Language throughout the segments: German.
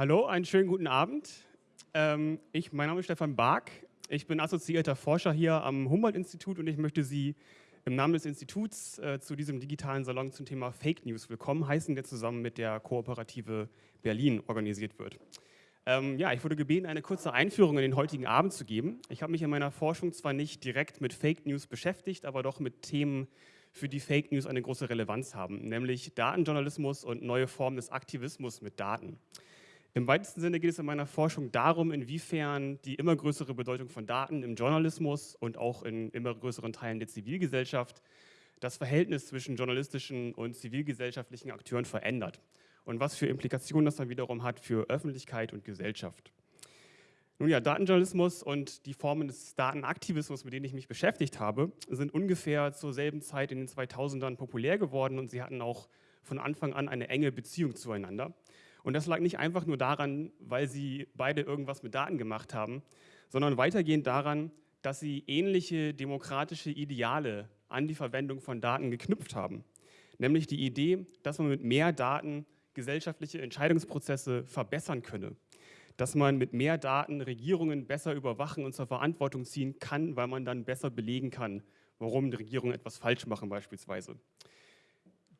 Hallo, einen schönen guten Abend. Ähm, ich, mein Name ist Stefan Bark. Ich bin assoziierter Forscher hier am Humboldt-Institut und ich möchte Sie im Namen des Instituts äh, zu diesem digitalen Salon zum Thema Fake News willkommen heißen, der zusammen mit der Kooperative Berlin organisiert wird. Ähm, ja, ich wurde gebeten, eine kurze Einführung in den heutigen Abend zu geben. Ich habe mich in meiner Forschung zwar nicht direkt mit Fake News beschäftigt, aber doch mit Themen, für die Fake News eine große Relevanz haben, nämlich Datenjournalismus und neue Formen des Aktivismus mit Daten. Im weitesten Sinne geht es in meiner Forschung darum, inwiefern die immer größere Bedeutung von Daten im Journalismus und auch in immer größeren Teilen der Zivilgesellschaft das Verhältnis zwischen journalistischen und zivilgesellschaftlichen Akteuren verändert und was für Implikationen das dann wiederum hat für Öffentlichkeit und Gesellschaft. Nun ja, Datenjournalismus und die Formen des Datenaktivismus, mit denen ich mich beschäftigt habe, sind ungefähr zur selben Zeit in den 2000ern populär geworden und sie hatten auch von Anfang an eine enge Beziehung zueinander. Und das lag nicht einfach nur daran, weil sie beide irgendwas mit Daten gemacht haben, sondern weitergehend daran, dass sie ähnliche demokratische Ideale an die Verwendung von Daten geknüpft haben. Nämlich die Idee, dass man mit mehr Daten gesellschaftliche Entscheidungsprozesse verbessern könne. Dass man mit mehr Daten Regierungen besser überwachen und zur Verantwortung ziehen kann, weil man dann besser belegen kann, warum die Regierungen etwas falsch machen beispielsweise.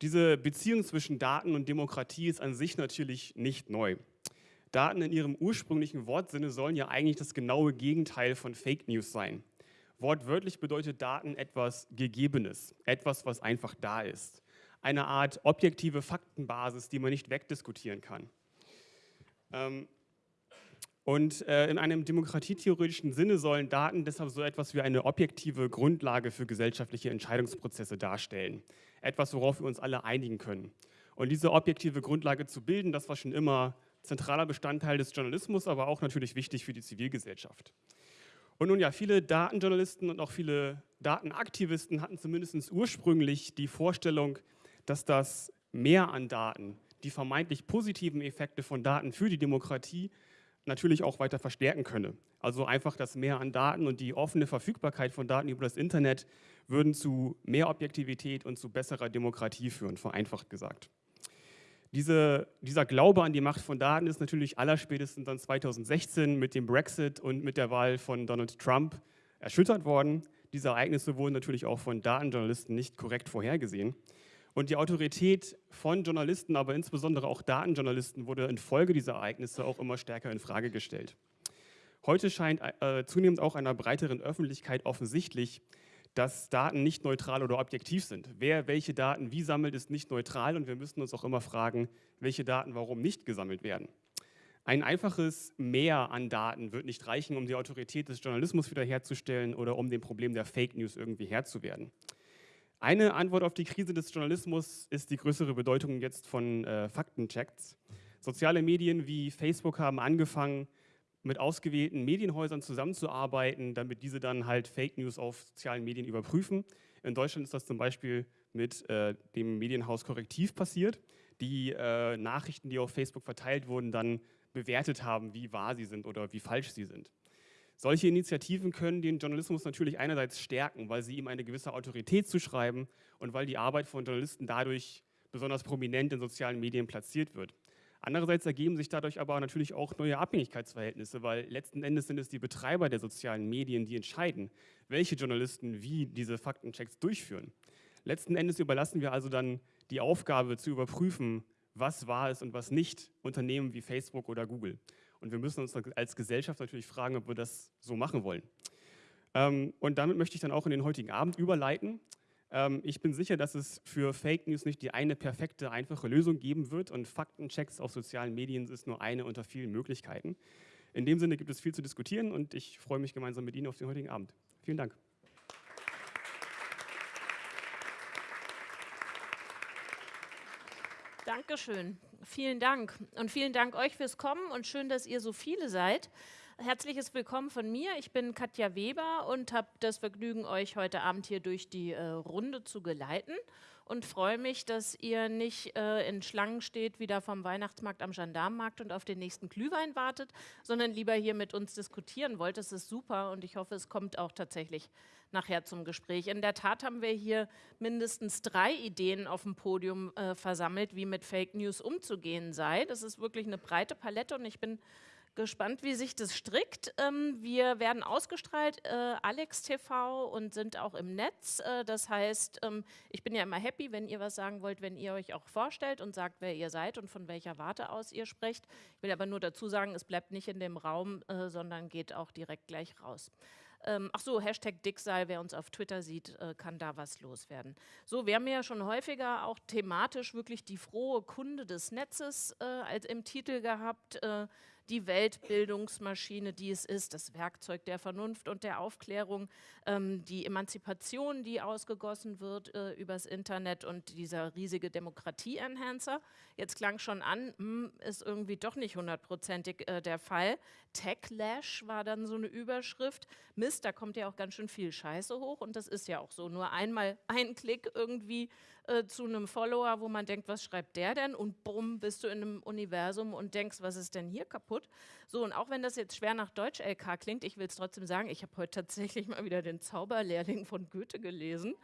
Diese Beziehung zwischen Daten und Demokratie ist an sich natürlich nicht neu. Daten in ihrem ursprünglichen Wortsinne sollen ja eigentlich das genaue Gegenteil von Fake News sein. Wortwörtlich bedeutet Daten etwas Gegebenes, etwas, was einfach da ist. Eine Art objektive Faktenbasis, die man nicht wegdiskutieren kann. Ähm, und äh, in einem demokratietheoretischen Sinne sollen Daten deshalb so etwas wie eine objektive Grundlage für gesellschaftliche Entscheidungsprozesse darstellen. Etwas, worauf wir uns alle einigen können. Und diese objektive Grundlage zu bilden, das war schon immer zentraler Bestandteil des Journalismus, aber auch natürlich wichtig für die Zivilgesellschaft. Und nun ja, viele Datenjournalisten und auch viele Datenaktivisten hatten zumindest ursprünglich die Vorstellung, dass das Mehr an Daten, die vermeintlich positiven Effekte von Daten für die Demokratie natürlich auch weiter verstärken könne. Also einfach das Mehr an Daten und die offene Verfügbarkeit von Daten über das Internet würden zu mehr Objektivität und zu besserer Demokratie führen, vereinfacht gesagt. Diese, dieser Glaube an die Macht von Daten ist natürlich allerspätestens dann 2016 mit dem Brexit und mit der Wahl von Donald Trump erschüttert worden. Diese Ereignisse wurden natürlich auch von Datenjournalisten nicht korrekt vorhergesehen. Und die Autorität von Journalisten, aber insbesondere auch Datenjournalisten, wurde infolge dieser Ereignisse auch immer stärker in Frage gestellt. Heute scheint äh, zunehmend auch einer breiteren Öffentlichkeit offensichtlich, dass Daten nicht neutral oder objektiv sind. Wer welche Daten wie sammelt, ist nicht neutral und wir müssen uns auch immer fragen, welche Daten warum nicht gesammelt werden. Ein einfaches Mehr an Daten wird nicht reichen, um die Autorität des Journalismus wiederherzustellen oder um dem Problem der Fake News irgendwie Herr zu werden. Eine Antwort auf die Krise des Journalismus ist die größere Bedeutung jetzt von äh, Faktenchecks. Soziale Medien wie Facebook haben angefangen, mit ausgewählten Medienhäusern zusammenzuarbeiten, damit diese dann halt Fake News auf sozialen Medien überprüfen. In Deutschland ist das zum Beispiel mit äh, dem Medienhaus Korrektiv passiert, die äh, Nachrichten, die auf Facebook verteilt wurden, dann bewertet haben, wie wahr sie sind oder wie falsch sie sind. Solche Initiativen können den Journalismus natürlich einerseits stärken, weil sie ihm eine gewisse Autorität zuschreiben und weil die Arbeit von Journalisten dadurch besonders prominent in sozialen Medien platziert wird. Andererseits ergeben sich dadurch aber natürlich auch neue Abhängigkeitsverhältnisse, weil letzten Endes sind es die Betreiber der sozialen Medien, die entscheiden, welche Journalisten wie diese Faktenchecks durchführen. Letzten Endes überlassen wir also dann die Aufgabe zu überprüfen, was wahr ist und was nicht, Unternehmen wie Facebook oder Google. Und wir müssen uns als Gesellschaft natürlich fragen, ob wir das so machen wollen. Ähm, und damit möchte ich dann auch in den heutigen Abend überleiten. Ähm, ich bin sicher, dass es für Fake News nicht die eine perfekte, einfache Lösung geben wird und Faktenchecks auf sozialen Medien ist nur eine unter vielen Möglichkeiten. In dem Sinne gibt es viel zu diskutieren und ich freue mich gemeinsam mit Ihnen auf den heutigen Abend. Vielen Dank. Dankeschön. Vielen Dank. Und vielen Dank euch fürs Kommen und schön, dass ihr so viele seid. Herzliches Willkommen von mir. Ich bin Katja Weber und habe das Vergnügen, euch heute Abend hier durch die äh, Runde zu geleiten. Und freue mich, dass ihr nicht äh, in Schlangen steht, wieder vom Weihnachtsmarkt am Gendarmenmarkt und auf den nächsten Glühwein wartet, sondern lieber hier mit uns diskutieren wollt. Das ist super und ich hoffe, es kommt auch tatsächlich nachher zum Gespräch. In der Tat haben wir hier mindestens drei Ideen auf dem Podium äh, versammelt, wie mit Fake News umzugehen sei. Das ist wirklich eine breite Palette und ich bin gespannt, wie sich das strickt. Ähm, wir werden ausgestrahlt, äh, Alex TV und sind auch im Netz. Äh, das heißt, ähm, ich bin ja immer happy, wenn ihr was sagen wollt, wenn ihr euch auch vorstellt und sagt, wer ihr seid und von welcher Warte aus ihr sprecht. Ich will aber nur dazu sagen, es bleibt nicht in dem Raum, äh, sondern geht auch direkt gleich raus. Ähm, ach so, Hashtag Dicksal, wer uns auf Twitter sieht, äh, kann da was loswerden. So, wir haben ja schon häufiger auch thematisch wirklich die frohe Kunde des Netzes äh, als im Titel gehabt. Äh, die Weltbildungsmaschine, die es ist, das Werkzeug der Vernunft und der Aufklärung, ähm, die Emanzipation, die ausgegossen wird äh, übers Internet und dieser riesige Demokratie-Enhancer. Jetzt klang schon an, hm, ist irgendwie doch nicht hundertprozentig äh, der Fall. Techlash war dann so eine Überschrift. Mist, da kommt ja auch ganz schön viel Scheiße hoch und das ist ja auch so. Nur einmal ein Klick irgendwie äh, zu einem Follower, wo man denkt, was schreibt der denn? Und bumm, bist du in einem Universum und denkst, was ist denn hier kaputt? So, und auch wenn das jetzt schwer nach Deutsch-LK klingt, ich will es trotzdem sagen, ich habe heute tatsächlich mal wieder den Zauberlehrling von Goethe gelesen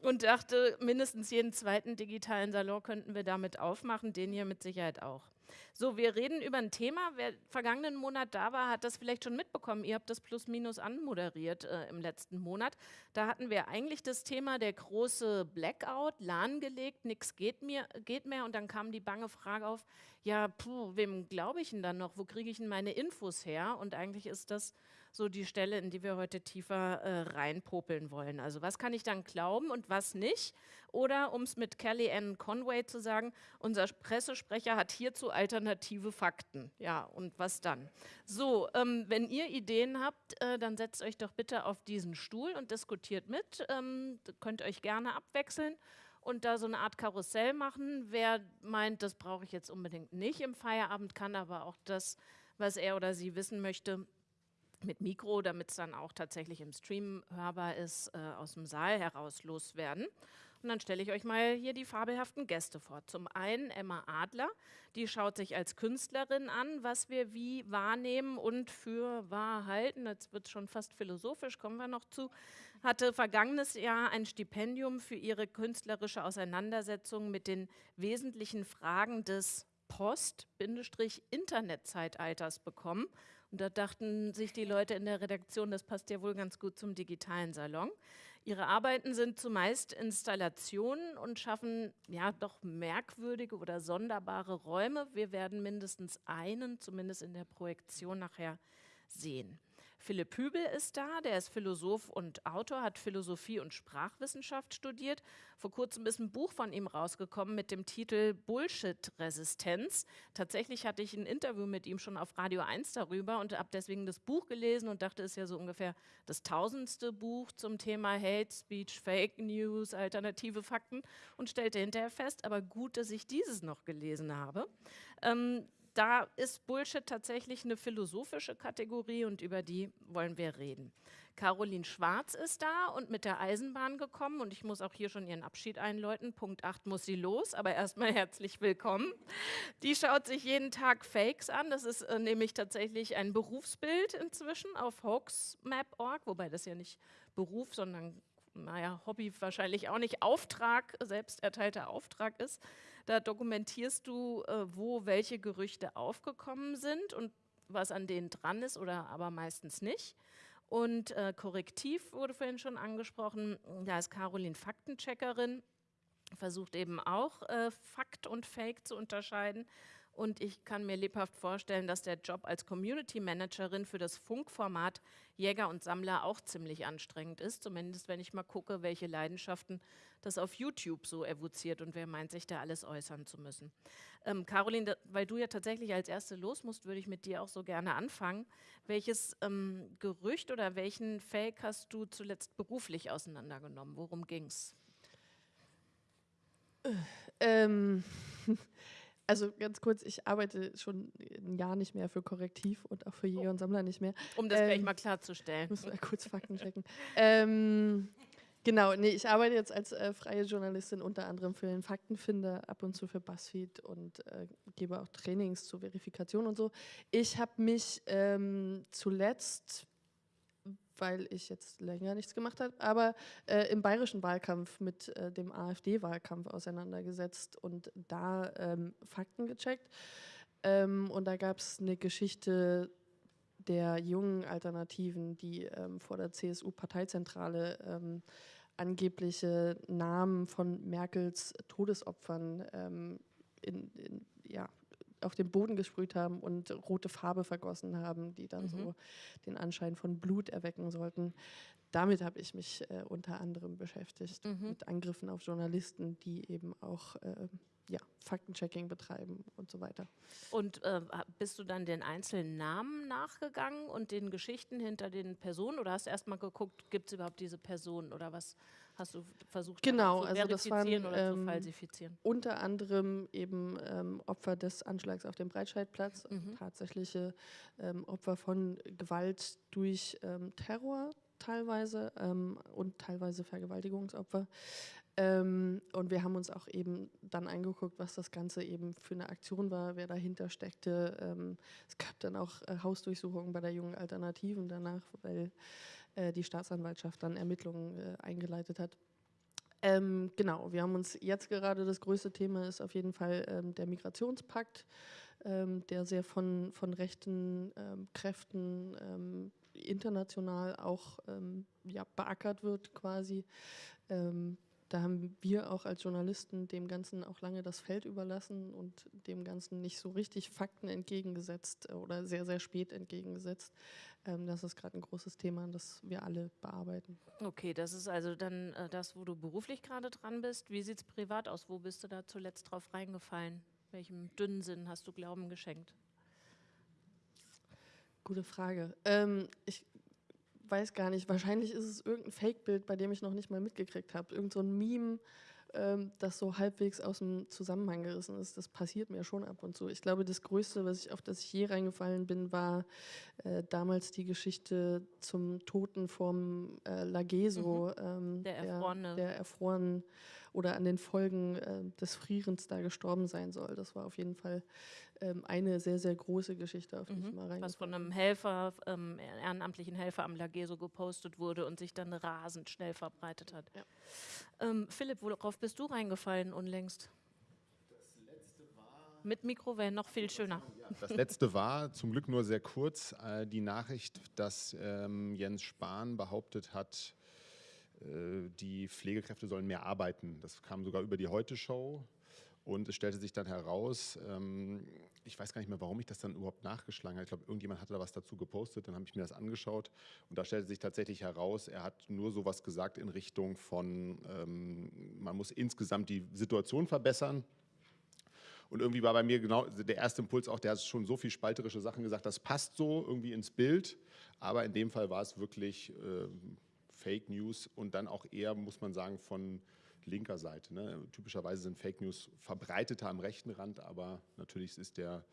und dachte, mindestens jeden zweiten digitalen Salon könnten wir damit aufmachen, den hier mit Sicherheit auch. So, wir reden über ein Thema. Wer vergangenen Monat da war, hat das vielleicht schon mitbekommen. Ihr habt das plus minus anmoderiert äh, im letzten Monat. Da hatten wir eigentlich das Thema der große Blackout, lahmgelegt, nichts geht, geht mehr. Und dann kam die bange Frage auf, ja, puh, wem glaube ich denn dann noch? Wo kriege ich denn meine Infos her? Und eigentlich ist das so die Stelle, in die wir heute tiefer äh, reinpopeln wollen. Also was kann ich dann glauben und was nicht? Oder um es mit Kelly Ann Conway zu sagen, unser Pressesprecher hat hierzu alternative Fakten. Ja, und was dann? So, ähm, wenn ihr Ideen habt, äh, dann setzt euch doch bitte auf diesen Stuhl und diskutiert mit. Ähm, könnt euch gerne abwechseln und da so eine Art Karussell machen. Wer meint, das brauche ich jetzt unbedingt nicht im Feierabend, kann aber auch das, was er oder sie wissen möchte, mit Mikro, damit es dann auch tatsächlich im Stream hörbar ist, äh, aus dem Saal heraus loswerden. Und dann stelle ich euch mal hier die fabelhaften Gäste vor. Zum einen Emma Adler, die schaut sich als Künstlerin an, was wir wie wahrnehmen und für wahr halten. Jetzt wird es schon fast philosophisch, kommen wir noch zu. Hatte vergangenes Jahr ein Stipendium für ihre künstlerische Auseinandersetzung mit den wesentlichen Fragen des Post-Internet-Zeitalters bekommen und da dachten sich die Leute in der Redaktion, das passt ja wohl ganz gut zum digitalen Salon. Ihre Arbeiten sind zumeist Installationen und schaffen ja doch merkwürdige oder sonderbare Räume. Wir werden mindestens einen, zumindest in der Projektion nachher, sehen. Philipp Hübel ist da, der ist Philosoph und Autor, hat Philosophie und Sprachwissenschaft studiert. Vor kurzem ist ein Buch von ihm rausgekommen mit dem Titel Bullshit-Resistenz. Tatsächlich hatte ich ein Interview mit ihm schon auf Radio 1 darüber und habe deswegen das Buch gelesen und dachte, es ist ja so ungefähr das tausendste Buch zum Thema Hate Speech, Fake News, alternative Fakten und stellte hinterher fest, aber gut, dass ich dieses noch gelesen habe. Ähm, da ist Bullshit tatsächlich eine philosophische Kategorie und über die wollen wir reden. Caroline Schwarz ist da und mit der Eisenbahn gekommen und ich muss auch hier schon ihren Abschied einläuten. Punkt 8 muss sie los, aber erstmal herzlich willkommen. Die schaut sich jeden Tag Fakes an. Das ist äh, nämlich tatsächlich ein Berufsbild inzwischen auf hoaxmap.org, wobei das ja nicht Beruf, sondern naja, Hobby wahrscheinlich auch nicht, Auftrag, selbst erteilter Auftrag ist. Da dokumentierst du, äh, wo welche Gerüchte aufgekommen sind und was an denen dran ist oder aber meistens nicht. Und äh, Korrektiv wurde vorhin schon angesprochen. Da ist Caroline Faktencheckerin, versucht eben auch äh, Fakt und Fake zu unterscheiden und ich kann mir lebhaft vorstellen, dass der Job als Community Managerin für das Funkformat Jäger und Sammler auch ziemlich anstrengend ist. Zumindest wenn ich mal gucke, welche Leidenschaften das auf YouTube so evoziert und wer meint, sich da alles äußern zu müssen. Ähm, Caroline, weil du ja tatsächlich als Erste los musst, würde ich mit dir auch so gerne anfangen. Welches ähm, Gerücht oder welchen Fake hast du zuletzt beruflich auseinandergenommen? Worum ging's? Ähm. Also ganz kurz, ich arbeite schon ein Jahr nicht mehr für Korrektiv und auch für Jäger und Sammler nicht mehr. Um das ähm, gleich mal klarzustellen. Muss mal kurz Fakten checken. ähm, Genau, nee, ich arbeite jetzt als äh, freie Journalistin unter anderem für den Faktenfinder, ab und zu für BuzzFeed und äh, gebe auch Trainings zur Verifikation und so. Ich habe mich ähm, zuletzt, weil ich jetzt länger nichts gemacht habe, aber äh, im bayerischen Wahlkampf mit äh, dem AfD-Wahlkampf auseinandergesetzt und da ähm, Fakten gecheckt. Ähm, und da gab es eine Geschichte der jungen Alternativen, die ähm, vor der CSU-Parteizentrale ähm, angebliche Namen von Merkels Todesopfern ähm, in, in, ja, auf den Boden gesprüht haben und rote Farbe vergossen haben, die dann mhm. so den Anschein von Blut erwecken sollten. Damit habe ich mich äh, unter anderem beschäftigt, mhm. mit Angriffen auf Journalisten, die eben auch äh, ja, Faktenchecking betreiben und so weiter. Und äh, bist du dann den einzelnen Namen nachgegangen und den Geschichten hinter den Personen oder hast du erstmal geguckt, gibt es überhaupt diese Personen oder was hast du versucht genau, zu also das waren, oder ähm, zu falsifizieren? Unter anderem eben ähm, Opfer des Anschlags auf dem Breitscheidplatz, mhm. tatsächliche ähm, Opfer von Gewalt durch ähm, Terror teilweise ähm, und teilweise Vergewaltigungsopfer. Ähm, und wir haben uns auch eben dann angeguckt, was das Ganze eben für eine Aktion war, wer dahinter steckte. Ähm, es gab dann auch äh, Hausdurchsuchungen bei der jungen Alternativen danach, weil äh, die Staatsanwaltschaft dann Ermittlungen äh, eingeleitet hat. Ähm, genau, wir haben uns jetzt gerade, das größte Thema ist auf jeden Fall ähm, der Migrationspakt, ähm, der sehr von, von rechten ähm, Kräften international auch ja, beackert wird quasi. Da haben wir auch als Journalisten dem Ganzen auch lange das Feld überlassen und dem Ganzen nicht so richtig Fakten entgegengesetzt oder sehr, sehr spät entgegengesetzt. Ähm, das ist gerade ein großes Thema, das wir alle bearbeiten. Okay, das ist also dann äh, das, wo du beruflich gerade dran bist. Wie sieht es privat aus? Wo bist du da zuletzt drauf reingefallen? Welchem dünnen Sinn hast du Glauben geschenkt? Gute Frage. Ähm, ich weiß gar nicht, wahrscheinlich ist es irgendein Fake-Bild, bei dem ich noch nicht mal mitgekriegt habe. Irgend so ein Meme, ähm, das so halbwegs aus dem Zusammenhang gerissen ist. Das passiert mir schon ab und zu. Ich glaube, das Größte, was ich, auf das ich je reingefallen bin, war äh, damals die Geschichte zum Toten vom äh, Lageso. Mhm. Ähm, der Erfrorene. Der, der erfroren oder an den Folgen äh, des Frierens da gestorben sein soll. Das war auf jeden Fall ähm, eine sehr, sehr große Geschichte, auf die mhm. ich mal rein. Was von einem Helfer, ähm, ehrenamtlichen Helfer am Lageso gepostet wurde und sich dann rasend schnell verbreitet hat. Ja. Ähm, Philipp, worauf bist du reingefallen unlängst? Mit Mikro wäre noch viel schöner. Das letzte war zum Glück nur sehr kurz äh, die Nachricht, dass ähm, Jens Spahn behauptet hat, äh, die Pflegekräfte sollen mehr arbeiten. Das kam sogar über die Heute-Show. Und es stellte sich dann heraus, ähm, ich weiß gar nicht mehr, warum ich das dann überhaupt nachgeschlagen habe. Ich glaube, irgendjemand hatte da was dazu gepostet, dann habe ich mir das angeschaut und da stellte sich tatsächlich heraus, er hat nur sowas gesagt in Richtung von, ähm, man muss insgesamt die Situation verbessern. Und irgendwie war bei mir genau der erste Impuls auch, der hat schon so viel spalterische Sachen gesagt, das passt so irgendwie ins Bild, aber in dem Fall war es wirklich äh, Fake News und dann auch eher, muss man sagen, von linker Seite. Ne? Typischerweise sind Fake News verbreiteter am rechten Rand, aber natürlich ist der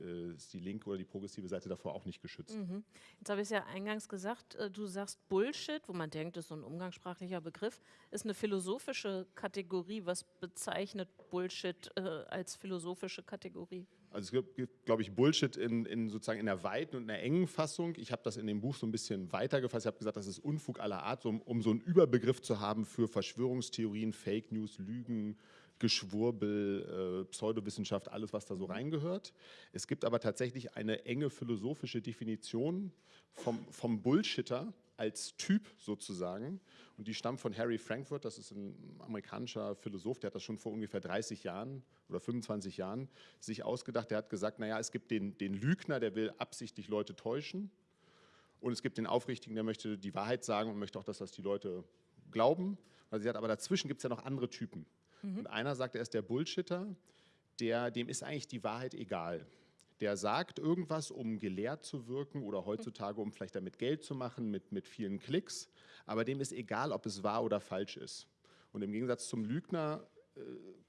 äh, ist die linke oder die progressive Seite davor auch nicht geschützt. Mhm. Jetzt habe ich es ja eingangs gesagt, äh, du sagst Bullshit, wo man denkt, das ist so ein umgangssprachlicher Begriff, ist eine philosophische Kategorie. Was bezeichnet Bullshit äh, als philosophische Kategorie? Also es gibt, glaube ich, Bullshit in, in, sozusagen in der weiten und in der engen Fassung. Ich habe das in dem Buch so ein bisschen weiter gefasst. Ich habe gesagt, das ist Unfug aller Art, um, um so einen Überbegriff zu haben für Verschwörungstheorien, Fake News, Lügen, Geschwurbel, äh, Pseudowissenschaft, alles, was da so reingehört. Es gibt aber tatsächlich eine enge philosophische Definition vom, vom Bullshitter als Typ sozusagen. Und die stammt von Harry Frankfurt, das ist ein amerikanischer Philosoph, der hat das schon vor ungefähr 30 Jahren oder 25 Jahren sich ausgedacht. Der hat gesagt, naja, es gibt den, den Lügner, der will absichtlich Leute täuschen. Und es gibt den Aufrichtigen, der möchte die Wahrheit sagen und möchte auch, dass das die Leute glauben. Also sie hat, aber dazwischen gibt es ja noch andere Typen. Mhm. Und einer sagt, er ist der Bullshitter, der, dem ist eigentlich die Wahrheit egal. Der sagt irgendwas, um gelehrt zu wirken oder heutzutage, um vielleicht damit Geld zu machen mit, mit vielen Klicks, aber dem ist egal, ob es wahr oder falsch ist. Und im Gegensatz zum Lügner äh,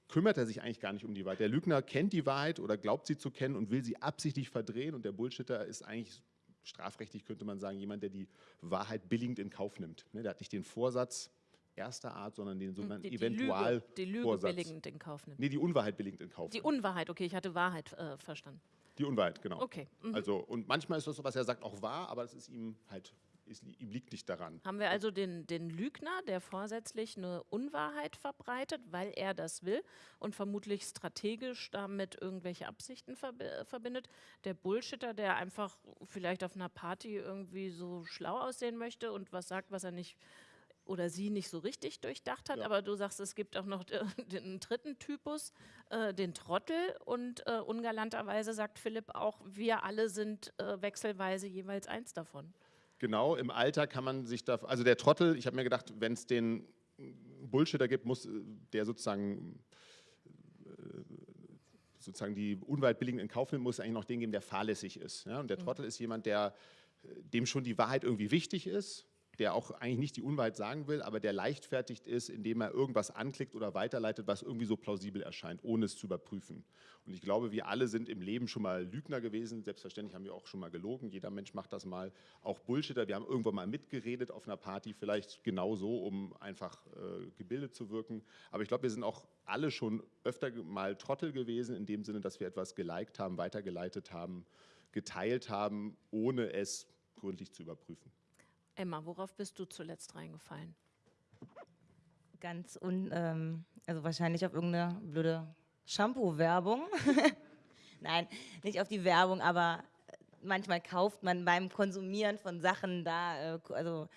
kümmert er sich eigentlich gar nicht um die Wahrheit. Der Lügner kennt die Wahrheit oder glaubt sie zu kennen und will sie absichtlich verdrehen und der Bullshitter ist eigentlich strafrechtlich könnte man sagen, jemand, der die Wahrheit billigend in Kauf nimmt. Ne, der hat nicht den Vorsatz, erster Art, sondern den sogenannten die, die Eventual. Lüge, die Lüge Vorsatz. billigend in Kauf nimmt. Nee, die Unwahrheit billigend in Kauf. Die nimmt. Unwahrheit, okay, ich hatte Wahrheit äh, verstanden. Die Unwahrheit, genau. Okay. Mhm. Also, und manchmal ist das, was er sagt, auch wahr, aber es ist ihm halt, ist, ihm liegt nicht daran. Haben wir also den, den Lügner, der vorsätzlich eine Unwahrheit verbreitet, weil er das will und vermutlich strategisch damit irgendwelche Absichten verbi verbindet. Der Bullshitter, der einfach vielleicht auf einer Party irgendwie so schlau aussehen möchte und was sagt, was er nicht oder sie nicht so richtig durchdacht hat. Ja. Aber du sagst, es gibt auch noch äh, den dritten Typus, äh, den Trottel. Und äh, ungalanterweise sagt Philipp auch, wir alle sind äh, wechselweise jeweils eins davon. Genau, im Alter kann man sich da, also der Trottel, ich habe mir gedacht, wenn es den Bullshitter gibt, muss äh, der sozusagen äh, sozusagen die Unwahrheit billigend in Kauf nimmt, muss es eigentlich noch den geben, der fahrlässig ist. Ja? Und der Trottel ist jemand, der dem schon die Wahrheit irgendwie wichtig ist, der auch eigentlich nicht die Unwahrheit sagen will, aber der leichtfertigt ist, indem er irgendwas anklickt oder weiterleitet, was irgendwie so plausibel erscheint, ohne es zu überprüfen. Und ich glaube, wir alle sind im Leben schon mal Lügner gewesen. Selbstverständlich haben wir auch schon mal gelogen. Jeder Mensch macht das mal. Auch Bullshitter. Wir haben irgendwann mal mitgeredet auf einer Party, vielleicht genau so, um einfach äh, gebildet zu wirken. Aber ich glaube, wir sind auch alle schon öfter mal Trottel gewesen, in dem Sinne, dass wir etwas geliked haben, weitergeleitet haben, geteilt haben, ohne es gründlich zu überprüfen. Emma, worauf bist du zuletzt reingefallen? Ganz un, ähm, also wahrscheinlich auf irgendeine blöde Shampoo-Werbung. Nein, nicht auf die Werbung, aber äh, manchmal kauft man beim Konsumieren von Sachen da, äh, also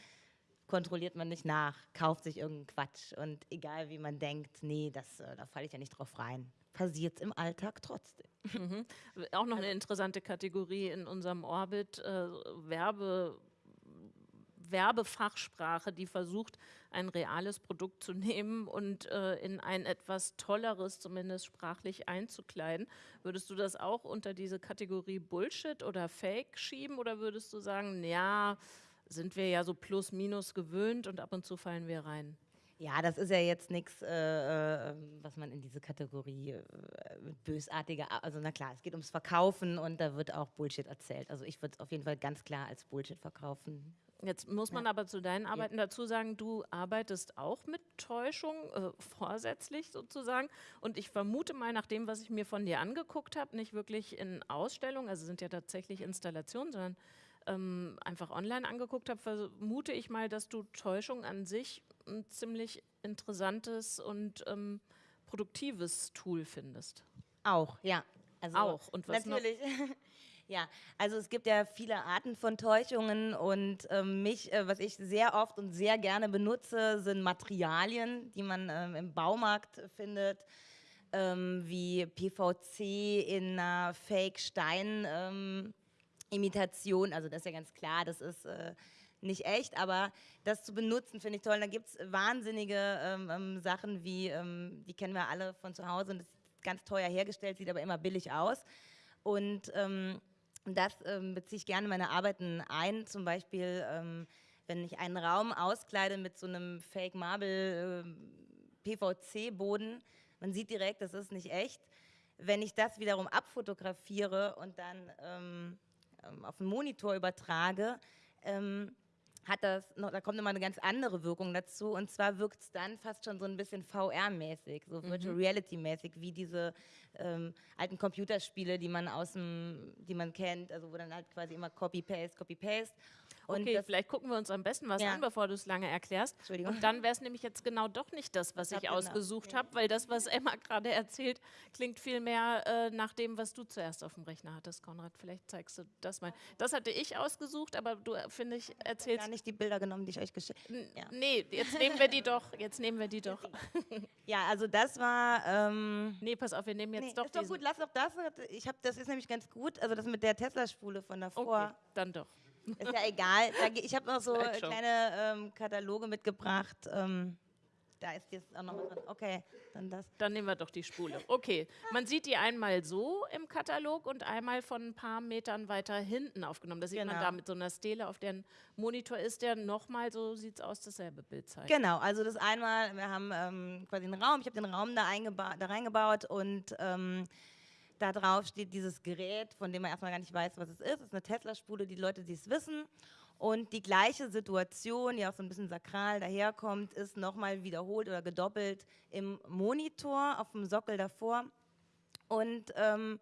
kontrolliert man nicht nach, kauft sich irgendeinen Quatsch und egal wie man denkt, nee, das, äh, da falle ich ja nicht drauf rein. Passiert im Alltag trotzdem. Auch noch eine interessante Kategorie in unserem Orbit, äh, Werbe, Werbefachsprache, die versucht, ein reales Produkt zu nehmen und äh, in ein etwas tolleres, zumindest sprachlich einzukleiden. Würdest du das auch unter diese Kategorie Bullshit oder Fake schieben oder würdest du sagen, ja, sind wir ja so plus minus gewöhnt und ab und zu fallen wir rein? Ja, das ist ja jetzt nichts, äh, äh, was man in diese Kategorie äh, bösartige, also na klar, es geht ums Verkaufen und da wird auch Bullshit erzählt. Also ich würde es auf jeden Fall ganz klar als Bullshit verkaufen. Jetzt muss man aber zu deinen Arbeiten dazu sagen, du arbeitest auch mit Täuschung, äh, vorsätzlich sozusagen. Und ich vermute mal, nach dem, was ich mir von dir angeguckt habe, nicht wirklich in Ausstellungen, also sind ja tatsächlich Installationen, sondern ähm, einfach online angeguckt habe, vermute ich mal, dass du Täuschung an sich ein ziemlich interessantes und ähm, produktives Tool findest. Auch, ja. Also Auch. Und was noch? ja, also es gibt ja viele Arten von Täuschungen und ähm, mich, äh, was ich sehr oft und sehr gerne benutze, sind Materialien, die man ähm, im Baumarkt findet, ähm, wie PVC in einer Fake-Stein-Imitation. also das ist ja ganz klar, das ist äh, nicht echt, aber das zu benutzen finde ich toll. Da gibt es wahnsinnige ähm, ähm, Sachen wie, ähm, die kennen wir alle von zu Hause und das ist ganz teuer hergestellt, sieht aber immer billig aus. Und ähm, das ähm, beziehe ich gerne in meine Arbeiten ein. Zum Beispiel, ähm, wenn ich einen Raum auskleide mit so einem Fake Marble ähm, PVC-Boden, man sieht direkt, das ist nicht echt. Wenn ich das wiederum abfotografiere und dann ähm, ähm, auf den Monitor übertrage, ähm, hat das noch, da kommt nochmal eine ganz andere Wirkung dazu. Und zwar wirkt es dann fast schon so ein bisschen VR-mäßig, so Virtual Reality-mäßig, wie diese ähm, alten Computerspiele, die man aus dem, die man kennt, also wo dann halt quasi immer Copy-Paste, Copy-Paste. Und okay, das, vielleicht gucken wir uns am besten was Ja. an, bevor du es lange erklärst. Entschuldigung. Und dann wäre es nämlich jetzt genau doch nicht das, was ich denn ausgesucht habe, weil das, was Emma gerade erzählt, klingt viel mehr äh, nach dem, was du zuerst auf dem Rechner hattest, Konrad. Vielleicht zeigst du das mal. Das hatte ich ausgesucht, aber du, äh, finde ich, erzählst... nicht die Bilder genommen, die ich euch geschickt N- ja. Nee, jetzt nehmen wir die doch. Jetzt nehmen wir die doch. Ja, also das war. Ähm, Nee, pass auf, wir nehmen jetzt nee, doch ist doch gut, lass doch das. Ich habe, das ist nämlich ganz gut. Also das mit der Tesla-Spule von davor. Okay, dann doch. Ist ja egal. Ich habe noch so kleine ähm, Kataloge mitgebracht. Ähm, da ist jetzt auch noch was drin. Okay, dann das. Dann nehmen wir doch die Spule. Okay, man sieht die einmal so im Katalog und einmal von ein paar Metern weiter hinten aufgenommen. Das sieht man Genau. da mit so einer Stele auf deren Monitor ist, der nochmal, so sieht es aus, dasselbe Bild zeigt. Genau, also das einmal, wir haben ähm, quasi einen Raum, ich habe den Raum da, da reingebaut und ähm, da drauf steht dieses Gerät, von dem man erstmal gar nicht weiß, was es ist. Es ist eine Tesla-Spule, die Leute, die es wissen. Und die gleiche Situation, die auch so ein bisschen sakral daherkommt, ist nochmal wiederholt oder gedoppelt im Monitor auf dem Sockel davor. Und ähm,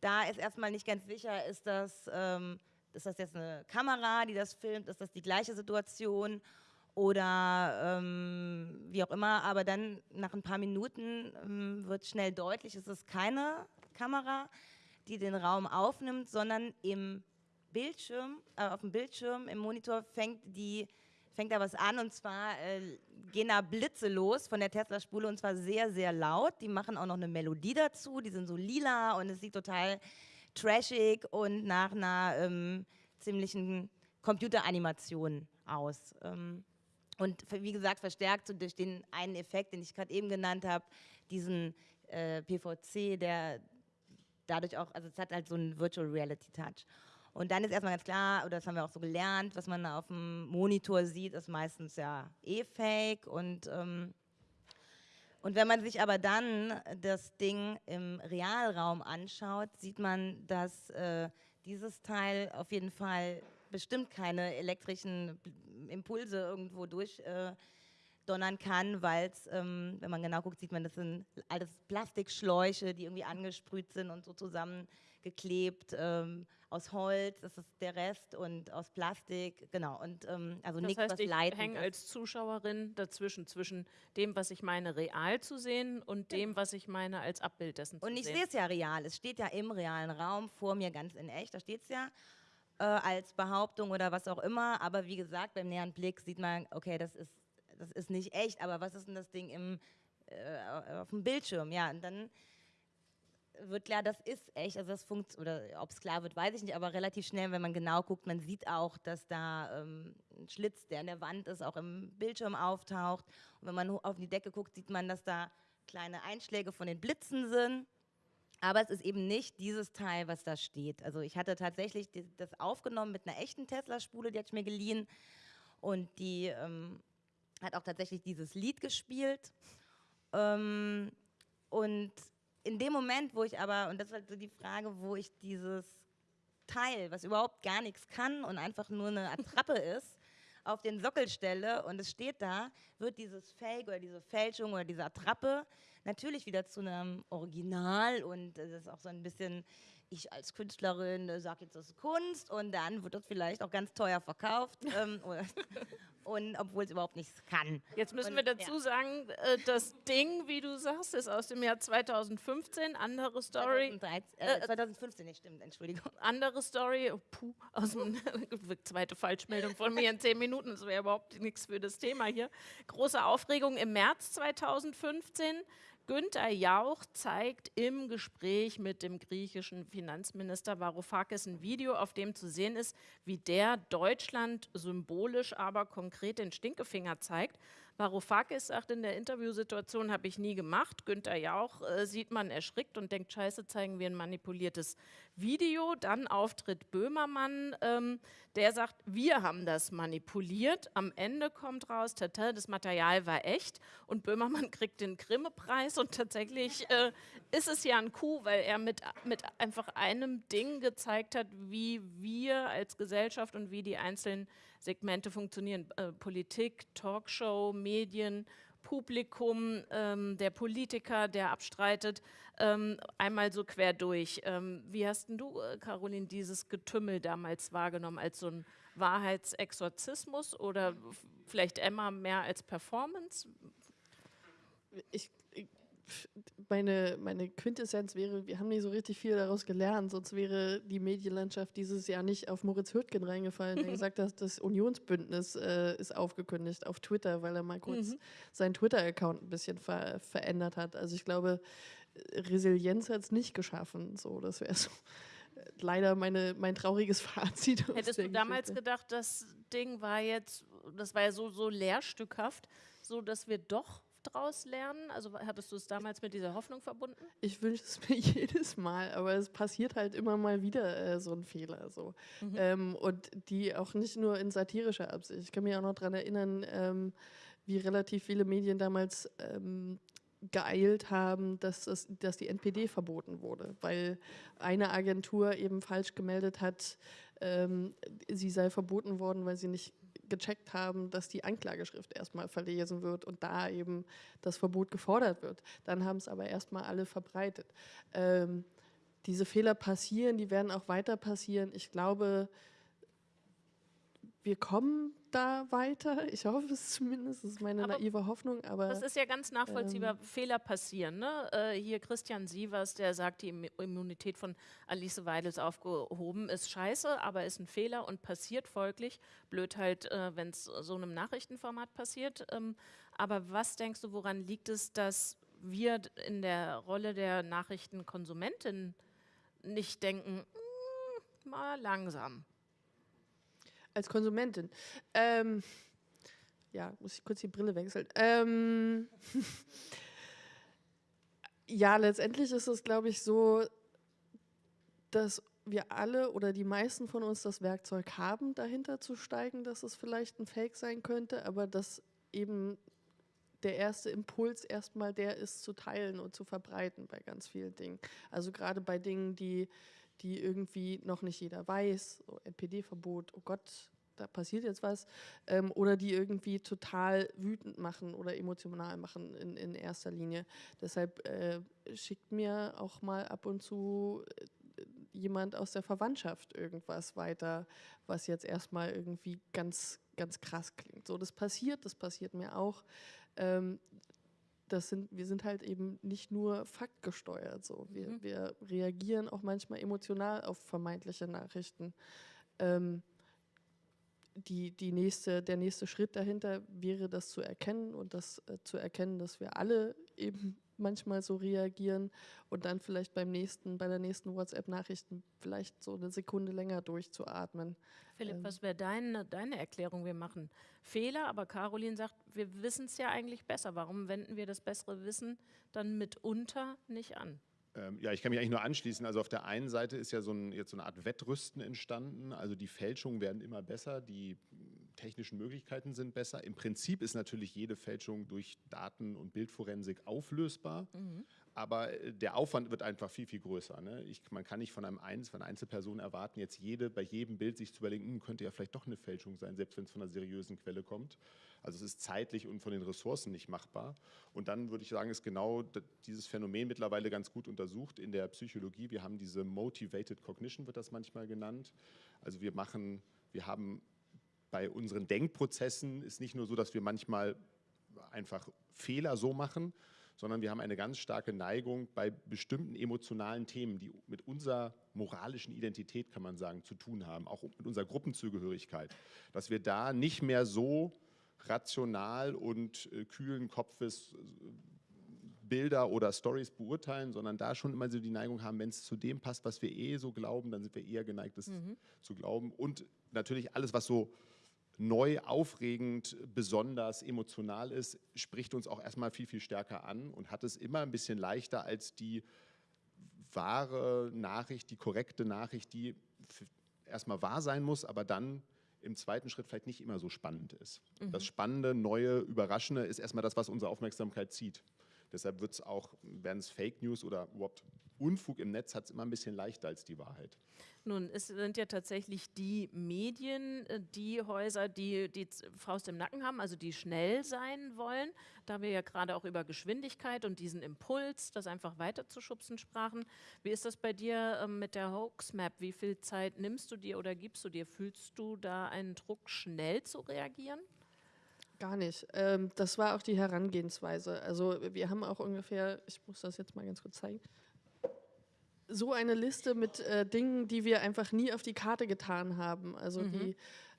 da ist erstmal nicht ganz sicher, ist das, ähm, ist das jetzt eine Kamera, die das filmt, ist das die gleiche Situation oder ähm, wie auch immer. Aber dann nach ein paar Minuten ähm, wird schnell deutlich, es ist keine Kamera, die den Raum aufnimmt, sondern im Bildschirm, äh, auf dem Bildschirm, im Monitor fängt die fängt da was an und zwar äh, gehen da Blitze los von der Tesla-Spule und zwar sehr, sehr laut. Die machen auch noch eine Melodie dazu, die sind so lila und es sieht total trashig und nach einer ähm, ziemlichen Computeranimation aus. Ähm, und wie gesagt, verstärkt so durch den einen Effekt, den ich gerade eben genannt habe, diesen äh, PVC, der dadurch auch, also es hat halt so einen Virtual Reality Touch. Und dann ist erstmal ganz klar, oder das haben wir auch so gelernt, was man auf dem Monitor sieht, ist meistens ja eh fake. Und, ähm, und wenn man sich aber dann das Ding im Realraum anschaut, sieht man, dass äh, dieses Teil auf jeden Fall bestimmt keine elektrischen Impulse irgendwo durch. Äh, kann, weil es, ähm, wenn man genau guckt, sieht man, das sind alles Plastikschläuche, die irgendwie angesprüht sind und so zusammengeklebt ähm, aus Holz, das ist der Rest und aus Plastik, genau. Und ähm, also das nichts, heißt, was ich leitend hänge ist. als Zuschauerin dazwischen, zwischen dem, was ich meine, real zu sehen und dem, was ich meine, als Abbild dessen Und zu ich sehen. sehe es ja real. Es steht ja im realen Raum vor mir ganz in echt. Da steht es ja äh, als Behauptung oder was auch immer. Aber wie gesagt, beim näheren Blick sieht man, okay, das ist, das ist nicht echt. Aber was ist denn das Ding im, äh, auf dem Bildschirm? Ja, und dann wird klar, das ist echt. Also das funkt oder ob es klar wird, weiß ich nicht. Aber relativ schnell, wenn man genau guckt, man sieht auch, dass da ähm, ein Schlitz, der in der Wand ist, auch im Bildschirm auftaucht. Und wenn man auf die Decke guckt, sieht man, dass da kleine Einschläge von den Blitzen sind. Aber es ist eben nicht dieses Teil, was da steht. Also ich hatte tatsächlich das aufgenommen mit einer echten Tesla-Spule, die hatte ich mir geliehen. Und die ähm, hat auch tatsächlich dieses Lied gespielt. Ähm, und in dem Moment, wo ich aber, und das ist halt so die Frage, wo ich dieses Teil, was überhaupt gar nichts kann und einfach nur eine Attrappe ist, auf den Sockel stelle und es steht da, wird dieses Fake oder diese Fälschung oder diese Attrappe natürlich wieder zu einem Original und das ist auch so ein bisschen, ich als Künstlerin äh, sage jetzt, das ist Kunst und dann wird das vielleicht auch ganz teuer verkauft ähm, und obwohl es überhaupt nichts kann. Jetzt müssen Und- wir dazu sagen, äh, das Ding, wie du sagst, ist aus dem Jahr 2015. Andere Story. 2013, Äh, äh, 2015, nicht stimmt, Entschuldigung. Andere Story, oh, puh, aus dem zweite Falschmeldung von mir in zehn Minuten, das wäre überhaupt nichts für das Thema hier. Große Aufregung im März 2015. Günther Jauch zeigt im Gespräch mit dem griechischen Finanzminister Varoufakis ein Video, auf dem zu sehen ist, wie der Deutschland symbolisch, aber konkret den Stinkefinger zeigt. Varoufakis sagt in der Interviewsituation, habe ich nie gemacht. Günther Jauch äh, sieht man erschrickt und denkt, scheiße, zeigen wir ein manipuliertes Video. Dann Auftritt Böhmermann, ähm, der sagt, wir haben das manipuliert. Am Ende kommt raus, tata, das Material war echt und Böhmermann kriegt den Grimme-Preis und tatsächlich äh, ist es ja ein Coup, weil er mit, mit einfach einem Ding gezeigt hat, wie wir als Gesellschaft und wie die einzelnen Segmente funktionieren. Äh, Politik, Talkshow, Medien, Publikum, ähm, der Politiker, der abstreitet, ähm, einmal so quer durch. Ähm, wie hast du, äh, Caroline, dieses Getümmel damals wahrgenommen? Als so ein Wahrheitsexorzismus oder vielleicht Emma mehr als Performance? ich, ich, meine, meine Quintessenz wäre, wir haben nicht so richtig viel daraus gelernt, sonst wäre die Medienlandschaft dieses Jahr nicht auf Moritz Hürtgen reingefallen, der gesagt hat, das Unionsbündnis äh, ist aufgekündigt auf Twitter, weil er mal kurz Mhm. seinen Twitter-Account ein bisschen ver verändert hat. Also ich glaube, Resilienz hat es nicht geschaffen. So, das wäre so äh, leider meine, mein trauriges Fazit. Hättest du damals Geschichte. gedacht, das Ding war jetzt, das war ja so, so lehrstückhaft, so dass wir doch draus lernen? Also hattest du es damals mit dieser Hoffnung verbunden? Ich wünsche es mir jedes Mal, aber es passiert halt immer mal wieder äh, so ein Fehler. So. Ähm, und die auch nicht nur in satirischer Absicht. Ich kann mich auch noch daran erinnern, ähm, wie relativ viele Medien damals ähm, geeilt haben, dass, es, dass die NPD verboten wurde, weil eine Agentur eben falsch gemeldet hat, ähm, sie sei verboten worden, weil sie nicht gecheckt haben, dass die Anklageschrift erstmal verlesen wird und da eben das Verbot gefordert wird. Dann haben es aber erstmal alle verbreitet. Ähm, diese Fehler passieren, die werden auch weiter passieren. Ich glaube, wir kommen da weiter. Ich hoffe es zumindest, das ist meine aber naive Hoffnung. Aber das ist ja ganz nachvollziehbar. Ähm, Fehler passieren. Ne? Äh, hier Christian Sievers, der sagt, die Immunität von Alice Weidel ist aufgehoben, ist scheiße, aber ist ein Fehler und passiert folglich. Blöd halt, äh, wenn es so einem Nachrichtenformat passiert. Ähm, aber was denkst du, woran liegt es, dass wir in der Rolle der Nachrichtenkonsumentin nicht denken, mm, mal langsam? Als Konsumentin. Ähm, ja, muss ich kurz die Brille wechseln. Ähm, ja, letztendlich ist es, glaube ich, so, dass wir alle oder die meisten von uns das Werkzeug haben, dahinter zu steigen, dass es vielleicht ein Fake sein könnte, aber dass eben der erste Impuls erstmal der ist, zu teilen und zu verbreiten bei ganz vielen Dingen. Also gerade bei Dingen, die die irgendwie noch nicht jeder weiß, so NPD-Verbot, oh Gott, da passiert jetzt was, ähm, oder die irgendwie total wütend machen oder emotional machen in, in erster Linie. Deshalb äh, schickt mir auch mal ab und zu äh, jemand aus der Verwandtschaft irgendwas weiter, was jetzt erstmal irgendwie ganz, ganz krass klingt. So, das passiert, das passiert mir auch. Ähm, das sind, wir sind halt eben nicht nur faktgesteuert. So. Wir, mhm. wir reagieren auch manchmal emotional auf vermeintliche Nachrichten. Ähm, die, die nächste, der nächste Schritt dahinter wäre, das zu erkennen und das äh, zu erkennen, dass wir alle eben manchmal so reagieren und dann vielleicht beim nächsten, bei der nächsten WhatsApp-Nachricht vielleicht so eine Sekunde länger durchzuatmen. Philipp, ähm. was wäre deine, deine Erklärung? Wir machen Fehler, aber Caroline sagt, wir wissen es ja eigentlich besser. Warum wenden wir das bessere Wissen dann mitunter nicht an? Ähm, ja, ich kann mich eigentlich nur anschließen. Also auf der einen Seite ist ja so, ein, jetzt so eine Art Wettrüsten entstanden. Also die Fälschungen werden immer besser, die technischen Möglichkeiten sind besser. Im Prinzip ist natürlich jede Fälschung durch Daten- und Bildforensik auflösbar. Mhm. Aber äh, der Aufwand wird einfach viel, viel größer. Ne? Ich, man kann nicht von, einem Einz, von einer Einzelperson erwarten, jetzt jede, bei jedem Bild sich zu überlegen, hm, könnte ja vielleicht doch eine Fälschung sein, selbst wenn es von einer seriösen Quelle kommt. Also es ist zeitlich und von den Ressourcen nicht machbar. Und dann würde ich sagen, ist genau dieses Phänomen mittlerweile ganz gut untersucht in der Psychologie. Wir haben diese Motivated Cognition, wird das manchmal genannt. Also wir machen, wir haben bei unseren Denkprozessen ist nicht nur so, dass wir manchmal einfach Fehler so machen, sondern wir haben eine ganz starke Neigung bei bestimmten emotionalen Themen, die mit unserer moralischen Identität, kann man sagen, zu tun haben, auch mit unserer Gruppenzugehörigkeit, dass wir da nicht mehr so rational und äh, kühlen Kopfes äh, Bilder oder Stories beurteilen, sondern da schon immer so die Neigung haben, wenn es zu dem passt, was wir eh so glauben, dann sind wir eher geneigt, das mhm. zu glauben. Und natürlich alles, was so neu, aufregend, besonders emotional ist, spricht uns auch erstmal viel, viel stärker an und hat es immer ein bisschen leichter als die wahre Nachricht, die korrekte Nachricht, die erstmal wahr sein muss, aber dann im zweiten Schritt vielleicht nicht immer so spannend ist. Mhm. Das Spannende, Neue, Überraschende ist erstmal das, was unsere Aufmerksamkeit zieht. Deshalb wird es auch, werden es Fake News oder überhaupt Unfug im Netz hat es immer ein bisschen leichter als die Wahrheit. Nun, es sind ja tatsächlich die Medien, äh, die Häuser, die die Faust im Nacken haben, also die schnell sein wollen. Da wir ja gerade auch über Geschwindigkeit und diesen Impuls, das einfach weiterzuschubsen, sprachen. Wie ist das bei dir ähm, mit der Hoax-Map? Wie viel Zeit nimmst du dir oder gibst du dir? Fühlst du da einen Druck, schnell zu reagieren? Gar nicht. Ähm, das war auch die Herangehensweise. Also wir haben auch ungefähr, ich muss das jetzt mal ganz kurz zeigen, so eine Liste mit äh, Dingen, die wir einfach nie auf die Karte getan haben. Also mhm. die,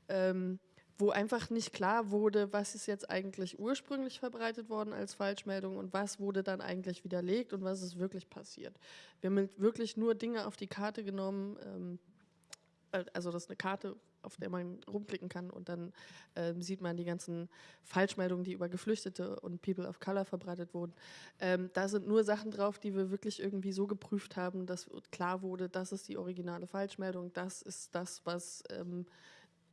ähm, wo einfach nicht klar wurde, was ist jetzt eigentlich ursprünglich verbreitet worden als Falschmeldung und was wurde dann eigentlich widerlegt und was ist wirklich passiert. Wir haben wirklich nur Dinge auf die Karte genommen. Ähm, äh, also das ist eine Karte auf der man rumklicken kann und dann ähm, sieht man die ganzen Falschmeldungen, die über Geflüchtete und People of Color verbreitet wurden. Ähm, da sind nur Sachen drauf, die wir wirklich irgendwie so geprüft haben, dass klar wurde, das ist die originale Falschmeldung, das ist das, was ähm,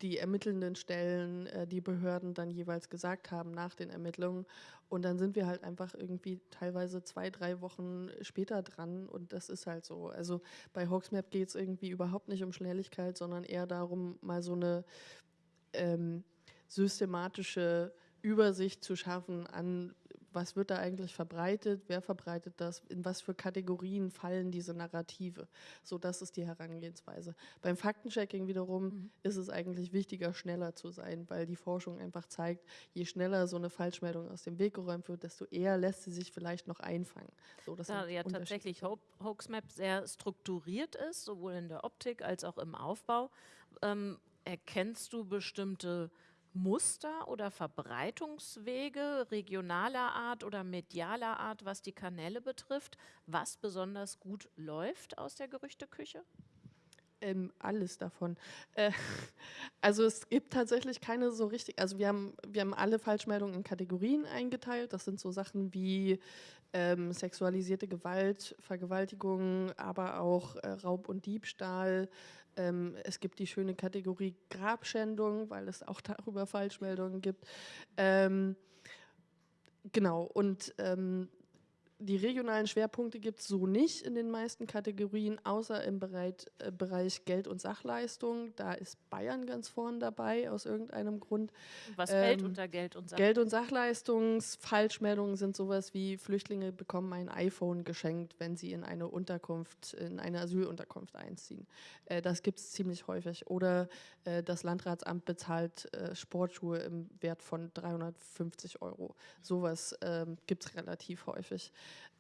die ermittelnden Stellen, äh, die Behörden dann jeweils gesagt haben nach den Ermittlungen. Und dann sind wir halt einfach irgendwie teilweise zwei, drei Wochen später dran und das ist halt so. Also bei Hoaxmap geht es irgendwie überhaupt nicht um Schnelligkeit, sondern eher darum, mal so eine ähm, systematische Übersicht zu schaffen an was wird da eigentlich verbreitet, wer verbreitet das, in was für Kategorien fallen diese Narrative. So, das ist die Herangehensweise. Beim Faktenchecking wiederum mhm. ist es eigentlich wichtiger, schneller zu sein, weil die Forschung einfach zeigt, je schneller so eine Falschmeldung aus dem Weg geräumt wird, desto eher lässt sie sich vielleicht noch einfangen. So, da ja tatsächlich Ho Hoaxmap sehr strukturiert ist, sowohl in der Optik als auch im Aufbau, ähm, erkennst du bestimmte Muster oder Verbreitungswege regionaler Art oder medialer Art, was die Kanäle betrifft, was besonders gut läuft aus der Gerüchteküche? Ähm, alles davon. Äh, also es gibt tatsächlich keine so richtig, also wir haben, wir haben alle Falschmeldungen in Kategorien eingeteilt. Das sind so Sachen wie ähm, sexualisierte Gewalt, Vergewaltigung, aber auch äh, Raub und Diebstahl, ähm, es gibt die schöne Kategorie Grabschändung, weil es auch darüber Falschmeldungen gibt. Ähm, genau, und ähm, die regionalen Schwerpunkte gibt es so nicht in den meisten Kategorien, außer im Bereich, äh, Bereich Geld- und Sachleistung. Da ist Bayern ganz vorn dabei, aus irgendeinem Grund. Was ähm, fällt unter Geld und Sachleistung? Geld- und Sachleistungsfalschmeldungen sind sowas wie Flüchtlinge bekommen ein iPhone geschenkt, wenn sie in eine Unterkunft, in eine Asylunterkunft einziehen. Äh, das gibt es ziemlich häufig. Oder äh, das Landratsamt bezahlt äh, Sportschuhe im Wert von 350 Euro. Sowas ähm, gibt es relativ häufig.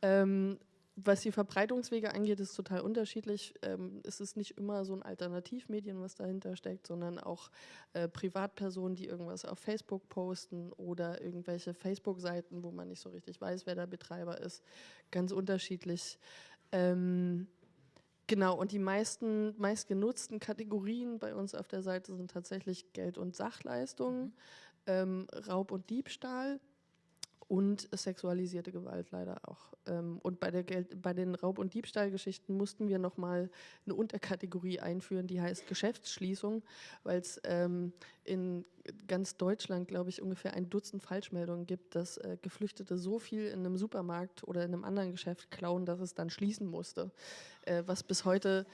Ähm, was die Verbreitungswege angeht, ist total unterschiedlich. Ähm, es ist nicht immer so ein Alternativmedien, was dahinter steckt, sondern auch äh, Privatpersonen, die irgendwas auf Facebook posten oder irgendwelche Facebook-Seiten, wo man nicht so richtig weiß, wer der Betreiber ist. Ganz unterschiedlich. Ähm, genau, und die meisten meistgenutzten Kategorien bei uns auf der Seite sind tatsächlich Geld- und Sachleistungen, mhm. ähm, Raub und Diebstahl und sexualisierte Gewalt leider auch. Ähm, und bei, der Geld, bei den Raub- und Diebstahlgeschichten mussten wir nochmal eine Unterkategorie einführen, die heißt Geschäftsschließung, weil es ähm, in ganz Deutschland, glaube ich, ungefähr ein Dutzend Falschmeldungen gibt, dass äh, Geflüchtete so viel in einem Supermarkt oder in einem anderen Geschäft klauen, dass es dann schließen musste. Äh, was bis heute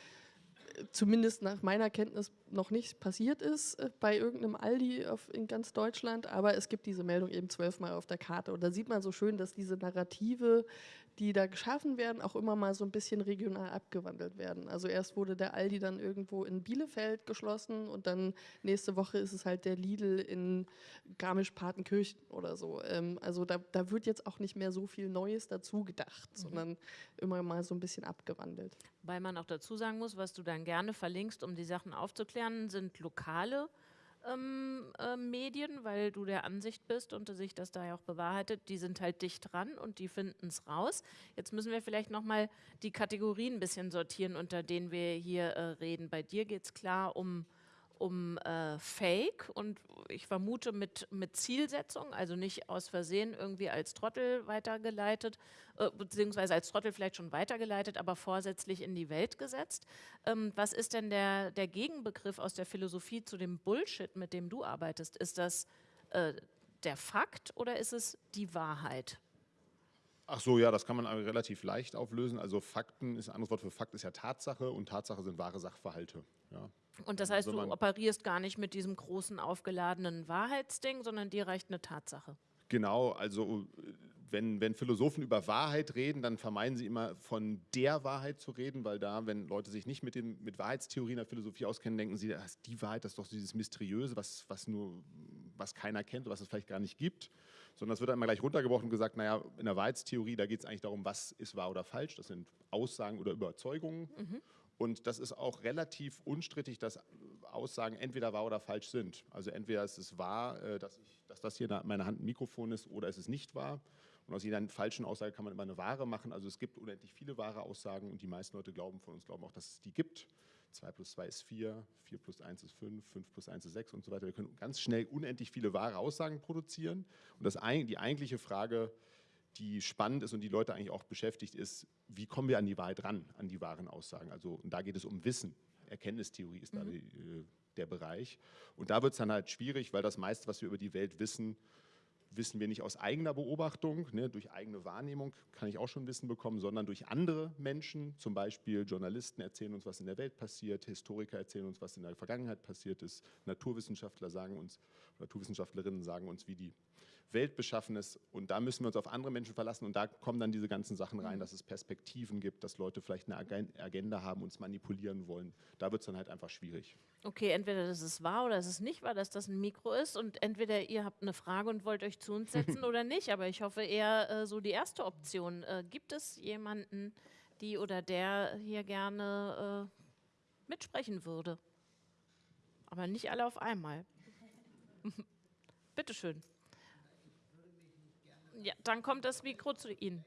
zumindest nach meiner Kenntnis noch nicht passiert ist äh, bei irgendeinem Aldi auf, in ganz Deutschland, aber es gibt diese Meldung eben zwölfmal auf der Karte. Und da sieht man so schön, dass diese Narrative die da geschaffen werden, auch immer mal so ein bisschen regional abgewandelt werden. Also erst wurde der Aldi dann irgendwo in Bielefeld geschlossen und dann nächste Woche ist es halt der Lidl in Garmisch-Partenkirchen oder so. Ähm, also da, da wird jetzt auch nicht mehr so viel Neues dazu gedacht, mhm. sondern immer mal so ein bisschen abgewandelt. Weil man auch dazu sagen muss, was du dann gerne verlinkst, um die Sachen aufzuklären, sind lokale ähm, äh, Medien, weil du der Ansicht bist und sich das da ja auch bewahrheitet, die sind halt dicht dran und die finden es raus. Jetzt müssen wir vielleicht nochmal die Kategorien ein bisschen sortieren, unter denen wir hier äh, reden. Bei dir geht es klar um um äh, Fake und ich vermute mit, mit Zielsetzung, also nicht aus Versehen irgendwie als Trottel weitergeleitet, äh, beziehungsweise als Trottel vielleicht schon weitergeleitet, aber vorsätzlich in die Welt gesetzt. Ähm, was ist denn der, der Gegenbegriff aus der Philosophie zu dem Bullshit, mit dem du arbeitest? Ist das äh, der Fakt oder ist es die Wahrheit? Ach so, ja, das kann man relativ leicht auflösen. Also Fakten ist ein anderes Wort für Fakt ist ja Tatsache und Tatsache sind wahre Sachverhalte. Ja. Und das heißt, also du operierst gar nicht mit diesem großen aufgeladenen Wahrheitsding, sondern dir reicht eine Tatsache. Genau, also wenn, wenn Philosophen über Wahrheit reden, dann vermeiden sie immer von der Wahrheit zu reden, weil da, wenn Leute sich nicht mit, dem, mit Wahrheitstheorien der Philosophie auskennen, denken sie, die Wahrheit das ist doch dieses Mysteriöse, was, was, nur, was keiner kennt, was es vielleicht gar nicht gibt. Sondern es wird dann immer gleich runtergebrochen und gesagt, naja, in der Wahrheitstheorie, da geht es eigentlich darum, was ist wahr oder falsch. Das sind Aussagen oder Überzeugungen. Mhm. Und das ist auch relativ unstrittig, dass Aussagen entweder wahr oder falsch sind. Also entweder ist es wahr, äh, dass, ich, dass das hier in meiner Hand ein Mikrofon ist, oder ist es nicht wahr. Und aus jeder falschen Aussage kann man immer eine wahre machen. Also es gibt unendlich viele wahre Aussagen und die meisten Leute glauben von uns glauben auch, dass es die gibt. 2 plus 2 ist 4, 4 plus 1 ist 5, 5 plus 1 ist 6 und so weiter. Wir können ganz schnell unendlich viele wahre Aussagen produzieren. Und das, die eigentliche Frage, die spannend ist und die Leute eigentlich auch beschäftigt, ist, wie kommen wir an die Wahrheit ran, an die wahren Aussagen. Also und da geht es um Wissen. Erkenntnistheorie ist mhm. da die, äh, der Bereich. Und da wird es dann halt schwierig, weil das meiste, was wir über die Welt wissen, wissen wir nicht aus eigener Beobachtung, ne, durch eigene Wahrnehmung kann ich auch schon Wissen bekommen, sondern durch andere Menschen, zum Beispiel Journalisten erzählen uns, was in der Welt passiert, Historiker erzählen uns, was in der Vergangenheit passiert ist, Naturwissenschaftler sagen uns, Naturwissenschaftlerinnen sagen uns, wie die Welt beschaffen ist. Und da müssen wir uns auf andere Menschen verlassen. Und da kommen dann diese ganzen Sachen rein, mhm. dass es Perspektiven gibt, dass Leute vielleicht eine Agenda haben, uns manipulieren wollen. Da wird es dann halt einfach schwierig. Okay, entweder das ist wahr oder es ist nicht wahr, dass das ein Mikro ist. Und entweder ihr habt eine Frage und wollt euch zu uns setzen oder nicht. Aber ich hoffe eher äh, so die erste Option. Äh, gibt es jemanden, die oder der hier gerne äh, mitsprechen würde? Aber nicht alle auf einmal. Bitteschön. Ja, dann kommt das Mikro zu Ihnen.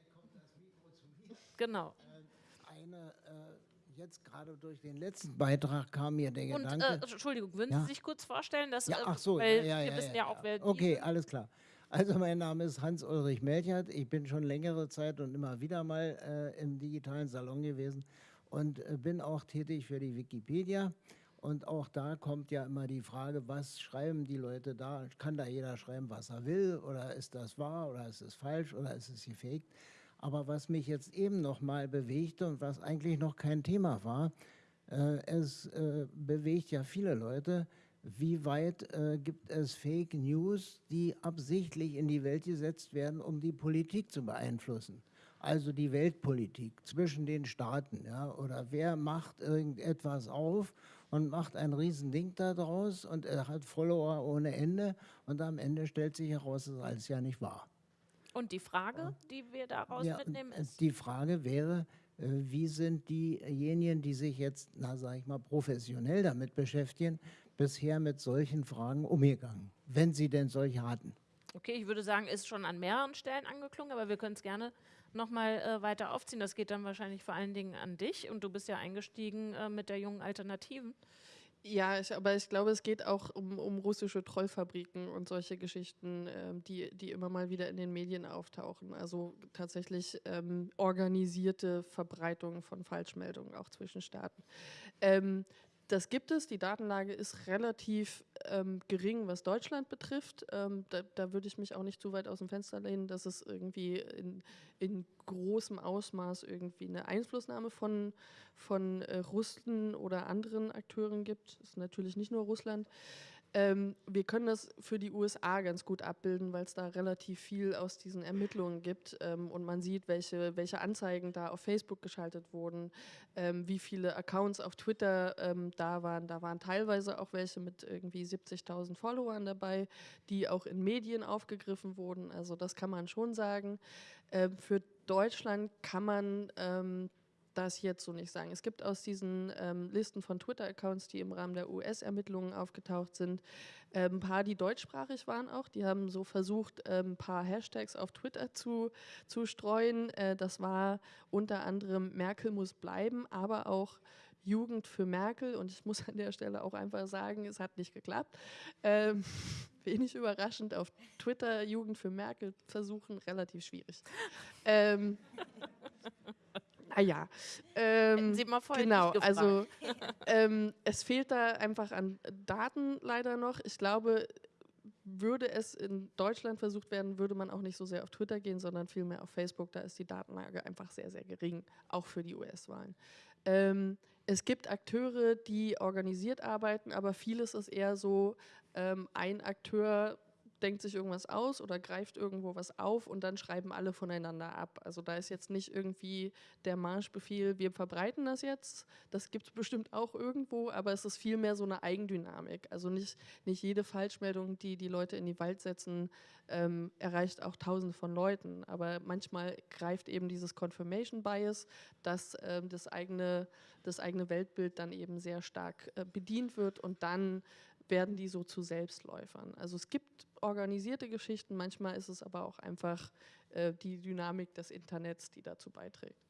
Genau. Äh, eine, äh, jetzt gerade durch den letzten Beitrag kam mir der Und, Gedanke. Äh, Entschuldigung, würden ja? Sie sich kurz vorstellen, dass ja, äh, ach so, weil ja, ja, wir wissen ja, auch, wer Okay, alles klar. Also mein Name ist Hans-Ulrich Melchert. Ich bin schon längere Zeit und immer wieder mal äh, im digitalen Salon gewesen und äh, bin auch tätig für die Wikipedia. Und auch da kommt ja immer die Frage, was schreiben die Leute da? Kann da jeder schreiben, was er will? Oder ist das wahr? Oder ist es falsch? Oder ist es gefaked? Aber was mich jetzt eben noch mal bewegte und was eigentlich noch kein Thema war, äh, es äh, bewegt ja viele Leute, wie weit äh, gibt es Fake News, die absichtlich in die Welt gesetzt werden, um die Politik zu beeinflussen? Also die Weltpolitik zwischen den Staaten, ja? Oder wer macht irgendetwas auf und macht ein Riesending daraus und er hat Follower ohne Ende und am Ende stellt sich heraus, das ist alles ja nicht wahr. Und die Frage, die wir daraus ja, mitnehmen, ist? Die Frage wäre, äh, wie sind diejenigen, die sich jetzt, na sag ich mal, professionell damit beschäftigen, bisher mit solchen Fragen umgegangen, wenn sie denn solche hatten? Okay, ich würde sagen, ist schon an mehreren Stellen angeklungen, aber wir können es gerne nochmal äh, weiter aufziehen. Das geht dann wahrscheinlich vor allen Dingen an dich und du bist ja eingestiegen äh, mit der jungen Alternativen. Ja, ich, aber ich glaube, es geht auch um, um russische Trollfabriken und solche Geschichten, ähm, die, die immer mal wieder in den Medien auftauchen. Also tatsächlich ähm, organisierte Verbreitung von Falschmeldungen auch zwischen Staaten. Ähm, das gibt es. Die Datenlage ist relativ ähm, gering, was Deutschland betrifft. Ähm, da, da würde ich mich auch nicht zu weit aus dem Fenster lehnen, dass es irgendwie in, in großem Ausmaß irgendwie eine Einflussnahme von, von äh, Russen oder anderen Akteuren gibt. Das ist natürlich nicht nur Russland. Ähm, wir können das für die USA ganz gut abbilden, weil es da relativ viel aus diesen Ermittlungen gibt ähm, und man sieht, welche, welche Anzeigen da auf Facebook geschaltet wurden, ähm, wie viele Accounts auf Twitter ähm, da waren. Da waren teilweise auch welche mit irgendwie 70.000 Followern dabei, die auch in Medien aufgegriffen wurden. Also das kann man schon sagen. Ähm, für Deutschland kann man ähm, das jetzt so nicht sagen. Es gibt aus diesen ähm, Listen von Twitter-Accounts, die im Rahmen der US-Ermittlungen aufgetaucht sind, äh, ein paar, die deutschsprachig waren auch. Die haben so versucht, äh, ein paar Hashtags auf Twitter zu, zu streuen. Äh, das war unter anderem Merkel muss bleiben, aber auch Jugend für Merkel. Und ich muss an der Stelle auch einfach sagen, es hat nicht geklappt. Ähm, wenig überraschend auf Twitter Jugend für Merkel versuchen, relativ schwierig. ähm, Ah ja. Ähm, Sie mal vorher genau, also ähm, es fehlt da einfach an Daten leider noch. Ich glaube, würde es in Deutschland versucht werden, würde man auch nicht so sehr auf Twitter gehen, sondern vielmehr auf Facebook. Da ist die Datenlage einfach sehr, sehr gering, auch für die US-Wahlen. Ähm, es gibt Akteure, die organisiert arbeiten, aber vieles ist eher so, ähm, ein Akteur denkt sich irgendwas aus oder greift irgendwo was auf und dann schreiben alle voneinander ab. Also da ist jetzt nicht irgendwie der Marschbefehl, wir verbreiten das jetzt. Das gibt es bestimmt auch irgendwo, aber es ist vielmehr so eine Eigendynamik. Also nicht, nicht jede Falschmeldung, die die Leute in die Wald setzen, ähm, erreicht auch tausende von Leuten. Aber manchmal greift eben dieses Confirmation Bias, dass ähm, das, eigene, das eigene Weltbild dann eben sehr stark äh, bedient wird und dann werden die so zu Selbstläufern. Also es gibt organisierte Geschichten, manchmal ist es aber auch einfach äh, die Dynamik des Internets, die dazu beiträgt.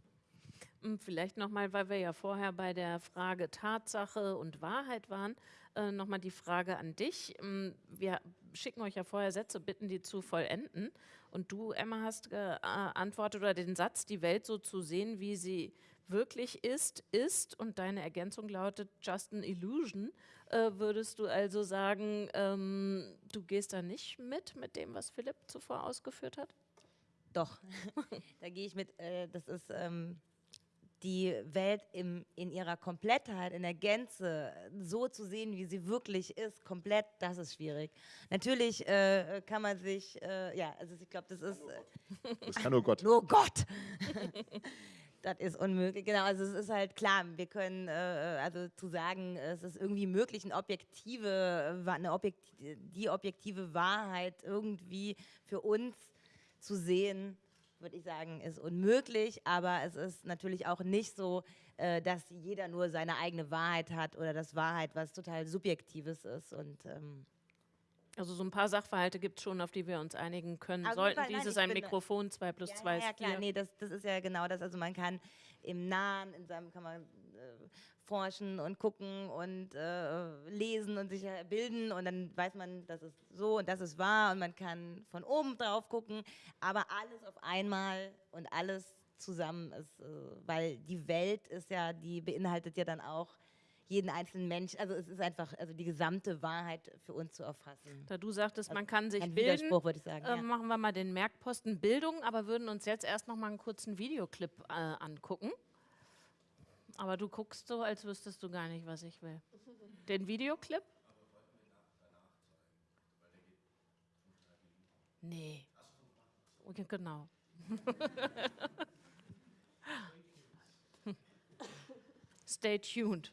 Hm, vielleicht nochmal, weil wir ja vorher bei der Frage Tatsache und Wahrheit waren, äh, nochmal die Frage an dich. Hm, wir schicken euch ja vorher Sätze, bitten die zu vollenden. Und du, Emma, hast geantwortet oder den Satz, die Welt so zu sehen, wie sie wirklich ist, ist und deine Ergänzung lautet just an illusion, äh, würdest du also sagen, ähm, du gehst da nicht mit, mit dem, was Philipp zuvor ausgeführt hat? Doch, da gehe ich mit. Äh, das ist ähm, die Welt im, in ihrer Komplettheit, in der Gänze, so zu sehen, wie sie wirklich ist, komplett, das ist schwierig. Natürlich äh, kann man sich, äh, ja, also ich glaube, das ist. Äh, Das kann nur Gott. Nur Gott! das ist unmöglich. Genau, also es ist halt klar, wir können, äh, also zu sagen, es ist irgendwie möglich, eine objektive, eine objektive, die objektive Wahrheit irgendwie für uns zu sehen, würde ich sagen, ist unmöglich, aber es ist natürlich auch nicht so, äh, dass jeder nur seine eigene Wahrheit hat oder das Wahrheit was total Subjektives ist und ähm, Also so ein paar Sachverhalte gibt es schon, auf die wir uns einigen können. Auf jeden Sollten nein, dieses ein Mikrofon 2 plus ja, 2 ja, ist ja, klar, 4. nee, das, das ist ja genau das. Also man kann im Nahen, in seinem kann man äh, forschen und gucken und äh, lesen und sich bilden und dann weiß man, das ist so und das ist wahr und man kann von oben drauf gucken, aber alles auf einmal und alles zusammen ist, äh, weil die Welt ist ja, die beinhaltet ja dann auch jeden einzelnen Mensch, also es ist einfach, also die gesamte Wahrheit für uns zu erfassen. Da du sagtest, man kann sich Ein bilden, Widerspruch, würde ich sagen. äh, ja. machen wir mal den Merkposten Bildung, aber würden uns jetzt erst noch mal einen kurzen Videoclip äh, angucken. Aber du guckst so, als wüsstest du gar nicht, was ich will. Den Videoclip? Nee. Okay, genau. Stay tuned.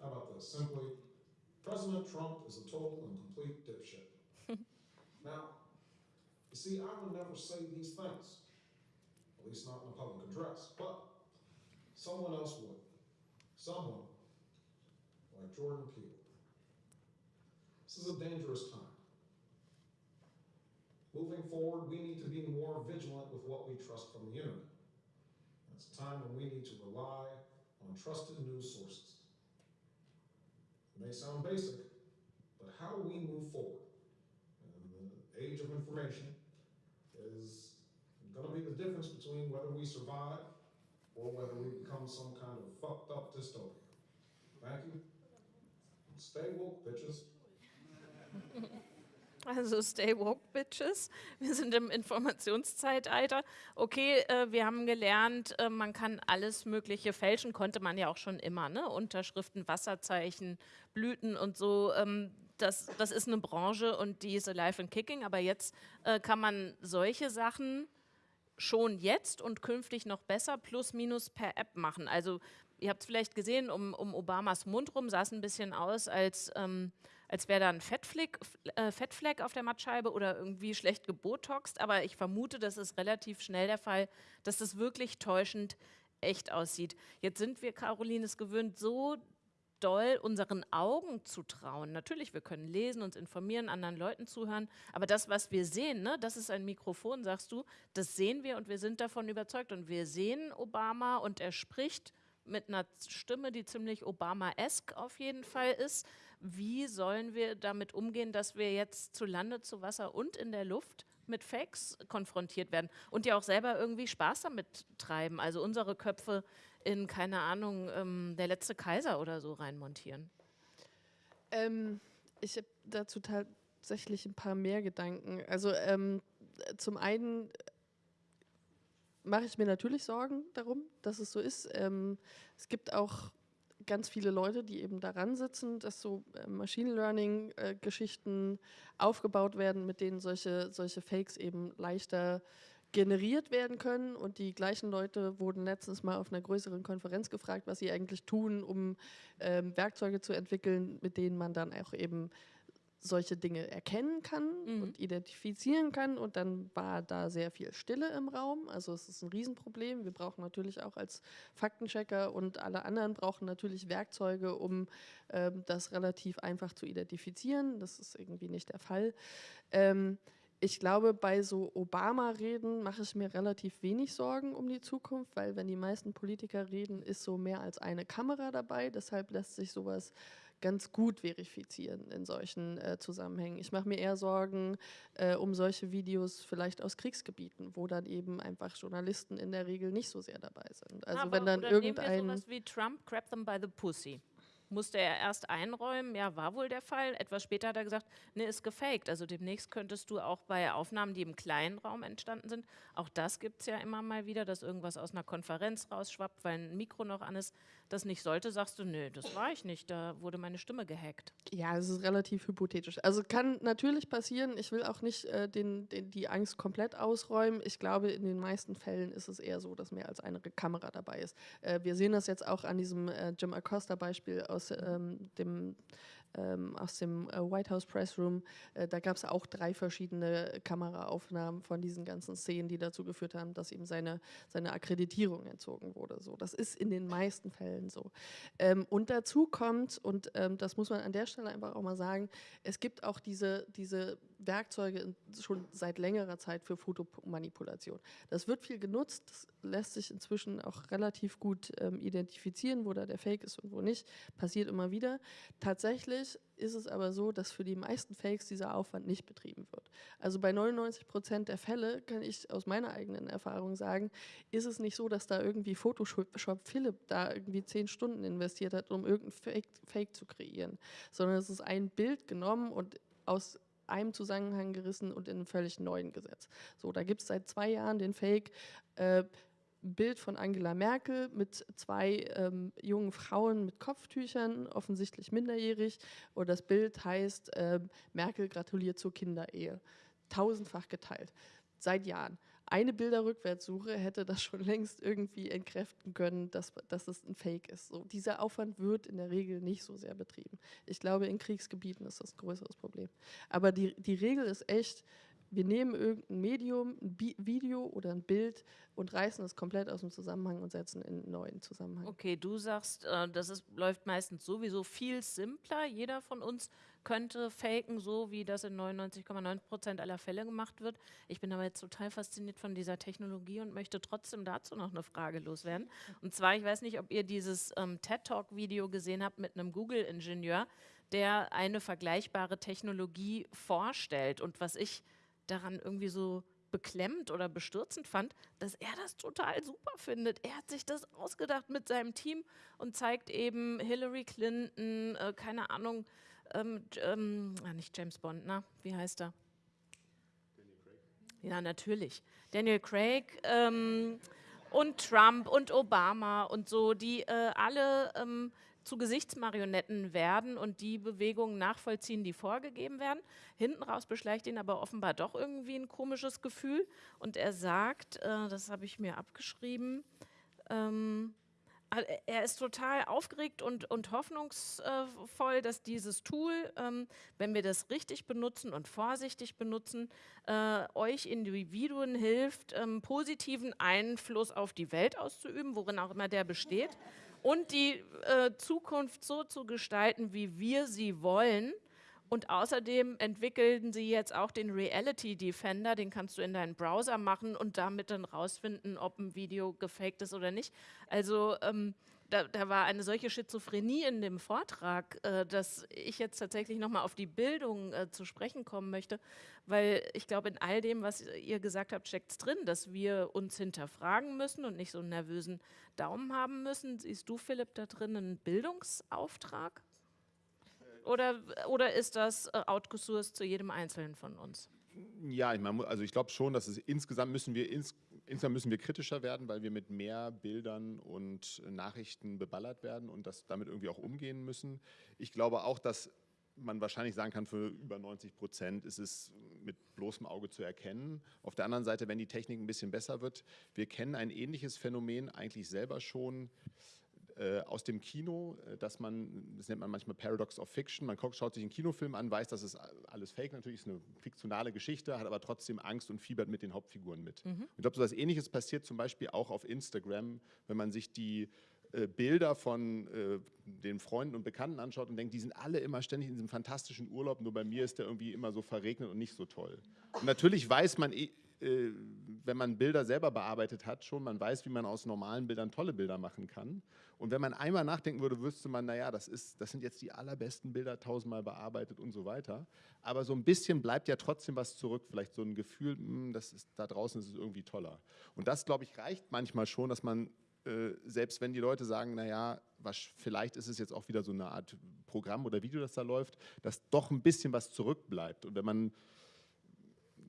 how about this? Simply, President Trump is a total and complete dipshit. now, you see, I would never say these things at least not in a public address, but someone else would. Someone like Jordan Peele. This is a dangerous time. Moving forward, we need to be more vigilant with what we trust from the internet. It's a time when we need to rely on trusted news sources. May sound basic, but how we move forward in the age of information is going to be the difference between whether we survive or whether we become some kind of fucked up dystopia. Thank you. Stay woke, bitches. Also stay woke, bitches. Wir sind im Informationszeitalter. Okay, äh, wir haben gelernt, äh, man kann alles Mögliche fälschen, konnte man ja auch schon immer. Ne? Unterschriften, Wasserzeichen, Blüten und so. Ähm, das, das ist eine Branche und die ist alive and kicking. Aber jetzt äh, kann man solche Sachen schon jetzt und künftig noch besser plus minus per App machen. Also ihr habt es vielleicht gesehen, um, um Obamas Mund rum sah es ein bisschen aus, als, ähm, als wäre da ein Fettfleck, äh, Fettfleck auf der Mattscheibe oder irgendwie schlecht gebotoxt. Aber ich vermute, das ist relativ schnell der Fall, dass das wirklich täuschend echt aussieht. Jetzt sind wir, Caroline, es gewöhnt, so doll unseren Augen zu trauen. Natürlich, wir können lesen, uns informieren, anderen Leuten zuhören, aber das, was wir sehen, ne, das ist ein Mikrofon, sagst du, das sehen wir und wir sind davon überzeugt. Und wir sehen Obama und er spricht mit einer Stimme, die ziemlich Obama-esk auf jeden Fall ist. Wie sollen wir damit umgehen, dass wir jetzt zu Lande, zu Wasser und in der Luft mit Fakes konfrontiert werden und ja auch selber irgendwie Spaß damit treiben, also unsere Köpfe in, keine Ahnung, ähm, der letzte Kaiser oder so reinmontieren. Ähm, ich habe dazu tatsächlich ein paar mehr Gedanken. Also ähm, zum einen mache ich mir natürlich Sorgen darum, dass es so ist. Ähm, es gibt auch ganz viele Leute, die eben daran sitzen, dass so äh, Machine Learning-Geschichten aufgebaut werden, mit denen solche, solche Fakes eben leichter generiert werden können. Und die gleichen Leute wurden letztens mal auf einer größeren Konferenz gefragt, was sie eigentlich tun, um ähm, Werkzeuge zu entwickeln, mit denen man dann auch eben solche Dinge erkennen kann Mhm. und identifizieren kann. Und dann war da sehr viel Stille im Raum. Also es ist ein Riesenproblem. Wir brauchen natürlich auch als Faktenchecker und alle anderen brauchen natürlich Werkzeuge, um ähm, das relativ einfach zu identifizieren. Das ist irgendwie nicht der Fall. Ähm, ich glaube, bei so Obama-Reden mache ich mir relativ wenig Sorgen um die Zukunft, weil wenn die meisten Politiker reden, ist so mehr als eine Kamera dabei. Deshalb lässt sich sowas ganz gut verifizieren in solchen äh, Zusammenhängen. Ich mache mir eher Sorgen äh, um solche Videos vielleicht aus Kriegsgebieten, wo dann eben einfach Journalisten in der Regel nicht so sehr dabei sind. Also Aber- wenn dann oder nehmen wir irgendein sowas wie Trump, grab them by the pussy. Musste er erst einräumen, ja, war wohl der Fall. Etwas später hat er gesagt, ne, ist gefaked. Also demnächst könntest du auch bei Aufnahmen, die im kleinen Raum entstanden sind, auch das gibt es ja immer mal wieder, dass irgendwas aus einer Konferenz rausschwappt, weil ein Mikro noch an ist, das nicht sollte, sagst du, nö, das war ich nicht, da wurde meine Stimme gehackt. Ja, es ist relativ hypothetisch. Also kann natürlich passieren. Ich will auch nicht äh, den, den, die Angst komplett ausräumen. Ich glaube, in den meisten Fällen ist es eher so, dass mehr als eine Kamera dabei ist. Äh, wir sehen das jetzt auch an diesem äh, Jim Acosta-Beispiel aus ähm, dem ähm, aus dem äh, White House Press Room. Äh, da gab es auch drei verschiedene Kameraaufnahmen von diesen ganzen Szenen, die dazu geführt haben, dass ihm seine, seine Akkreditierung entzogen wurde. So, das ist in den meisten Fällen so. Ähm, und dazu kommt, und ähm, das muss man an der Stelle einfach auch mal sagen, es gibt auch diese, diese Werkzeuge schon seit längerer Zeit für Fotomanipulation. Das wird viel genutzt, das lässt sich inzwischen auch relativ gut ähm, identifizieren, wo da der Fake ist und wo nicht. Passiert immer wieder. Tatsächlich ist es aber so, dass für die meisten Fakes dieser Aufwand nicht betrieben wird. Also bei 99 Prozent der Fälle kann ich aus meiner eigenen Erfahrung sagen, ist es nicht so, dass da irgendwie Photoshop Philipp da irgendwie zehn Stunden investiert hat, um irgendein Fake, Fake zu kreieren, sondern es ist ein Bild genommen und aus einem Zusammenhang gerissen und in einen völlig neuen gesetzt. So, da gibt es seit zwei Jahren den Fake. Äh, Bild von Angela Merkel mit zwei ähm, jungen Frauen mit Kopftüchern, offensichtlich minderjährig. Und das Bild heißt, ähm, Merkel gratuliert zur Kinderehe. Tausendfach geteilt. Seit Jahren. Eine Bilderrückwärtssuche hätte das schon längst irgendwie entkräften können, dass, dass es ein Fake ist. So, dieser Aufwand wird in der Regel nicht so sehr betrieben. Ich glaube, in Kriegsgebieten ist das ein größeres Problem. Aber die, die Regel ist echt, wir nehmen irgendein Medium, ein Bi Video oder ein Bild und reißen es komplett aus dem Zusammenhang und setzen in einen neuen Zusammenhang. Okay, du sagst, äh, das ist, läuft meistens sowieso viel simpler. Jeder von uns könnte faken, so wie das in 99,9 Prozent aller Fälle gemacht wird. Ich bin aber jetzt total fasziniert von dieser Technologie und möchte trotzdem dazu noch eine Frage loswerden. Und zwar, ich weiß nicht, ob ihr dieses ähm, TED-Talk-Video gesehen habt mit einem Google-Ingenieur, der eine vergleichbare Technologie vorstellt. Und was ich daran irgendwie so beklemmt oder bestürzend fand, dass er das total super findet. Er hat sich das ausgedacht mit seinem Team und zeigt eben Hillary Clinton, äh, keine Ahnung, ähm, ähm, ah, nicht James Bond, na, wie heißt er? Ja, natürlich. Daniel Craig ähm, und Trump und Obama und so, die äh, alle ähm, zu Gesichtsmarionetten werden und die Bewegungen nachvollziehen, die vorgegeben werden. Hinten raus beschleicht ihn aber offenbar doch irgendwie ein komisches Gefühl. Und er sagt, äh, das habe ich mir abgeschrieben, ähm, er ist total aufgeregt und, und hoffnungsvoll, dass dieses Tool, ähm, wenn wir das richtig benutzen und vorsichtig benutzen, äh, euch Individuen hilft, ähm, positiven Einfluss auf die Welt auszuüben, worin auch immer der besteht, und die äh, Zukunft so zu gestalten, wie wir sie wollen. Und außerdem entwickeln sie jetzt auch den Reality Defender, den kannst du in deinen Browser machen und damit dann rausfinden, ob ein Video gefaked ist oder nicht. Also ähm, da, da, war eine solche Schizophrenie in dem Vortrag, äh, dass ich jetzt tatsächlich nochmal auf die Bildung äh, zu sprechen kommen möchte, weil ich glaube, in all dem, was ihr gesagt habt, steckt es drin, dass wir uns hinterfragen müssen und nicht so einen nervösen Daumen haben müssen. Siehst du, Philipp, da drin einen Bildungsauftrag? Oder, oder ist das äh, outgesourced zu jedem Einzelnen von uns? Ja, ich meine, also ich glaube schon, dass es insgesamt müssen wir ins, insgesamt müssen wir kritischer werden, weil wir mit mehr Bildern und Nachrichten beballert werden und das damit irgendwie auch umgehen müssen. Ich glaube auch, dass man wahrscheinlich sagen kann, für über 90 Prozent ist es mit bloßem Auge zu erkennen. Auf der anderen Seite, wenn die Technik ein bisschen besser wird, wir kennen ein ähnliches Phänomen eigentlich selber schon äh, aus dem Kino, äh, dass man, das nennt man manchmal Paradox of Fiction, man schaut sich einen Kinofilm an, weiß, dass es alles fake natürlich ist, eine fiktionale Geschichte, hat aber trotzdem Angst und fiebert mit den Hauptfiguren mit. Mhm. Ich glaube, so etwas Ähnliches passiert zum Beispiel auch auf Instagram, wenn man sich die äh, Bilder von äh, den Freunden und Bekannten anschaut und denkt, die sind alle immer ständig in diesem fantastischen Urlaub, nur bei mir ist der irgendwie immer so verregnet und nicht so toll. Und natürlich weiß man, eh, wenn man Bilder selber bearbeitet hat, schon, man weiß, wie man aus normalen Bildern tolle Bilder machen kann. Und wenn man einmal nachdenken würde, wüsste man, naja, das, ist, das sind jetzt die allerbesten Bilder, tausendmal bearbeitet und so weiter. Aber so ein bisschen bleibt ja trotzdem was zurück, vielleicht so ein Gefühl, mh, hm, das ist, da draußen ist es irgendwie toller. Und das, glaube ich, reicht manchmal schon, dass man äh, selbst wenn die Leute sagen, naja, was, vielleicht ist es jetzt auch wieder so eine Art Programm oder Video, das da läuft, dass doch ein bisschen was zurückbleibt. Und wenn man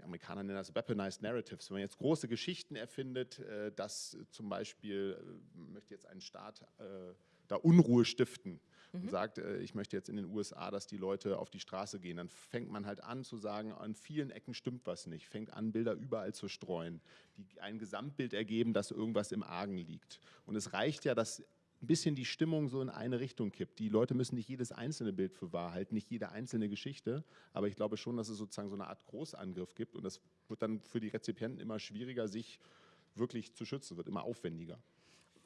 Amerikaner nennen das Weaponized Narratives. Wenn man jetzt große Geschichten erfindet, äh, dass zum Beispiel, äh, möchte jetzt ein Staat äh, da Unruhe stiften mhm. und sagt, äh, ich möchte jetzt in den USA, dass die Leute auf die Straße gehen, dann fängt man halt an zu sagen, an vielen Ecken stimmt was nicht, fängt an, Bilder überall zu streuen, die ein Gesamtbild ergeben, dass irgendwas im Argen liegt. Und es reicht ja, dass ein bisschen die Stimmung so in eine Richtung kippt. Die Leute müssen nicht jedes einzelne Bild für wahr halten, nicht jede einzelne Geschichte, aber ich glaube schon, dass es sozusagen so eine Art Großangriff gibt und das wird dann für die Rezipienten immer schwieriger, sich wirklich zu schützen, wird immer aufwendiger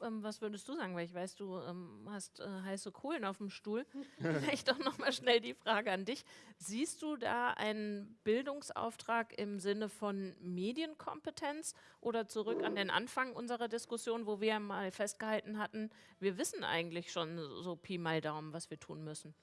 ähm, was würdest du sagen? Weil ich weiß, du ähm, hast äh, heiße Kohlen auf dem Stuhl. Vielleicht doch nochmal schnell die Frage an dich. Siehst du da einen Bildungsauftrag im Sinne von Medienkompetenz oder zurück an den Anfang unserer Diskussion, wo wir mal festgehalten hatten, wir wissen eigentlich schon so Pi mal Daumen, was wir tun müssen?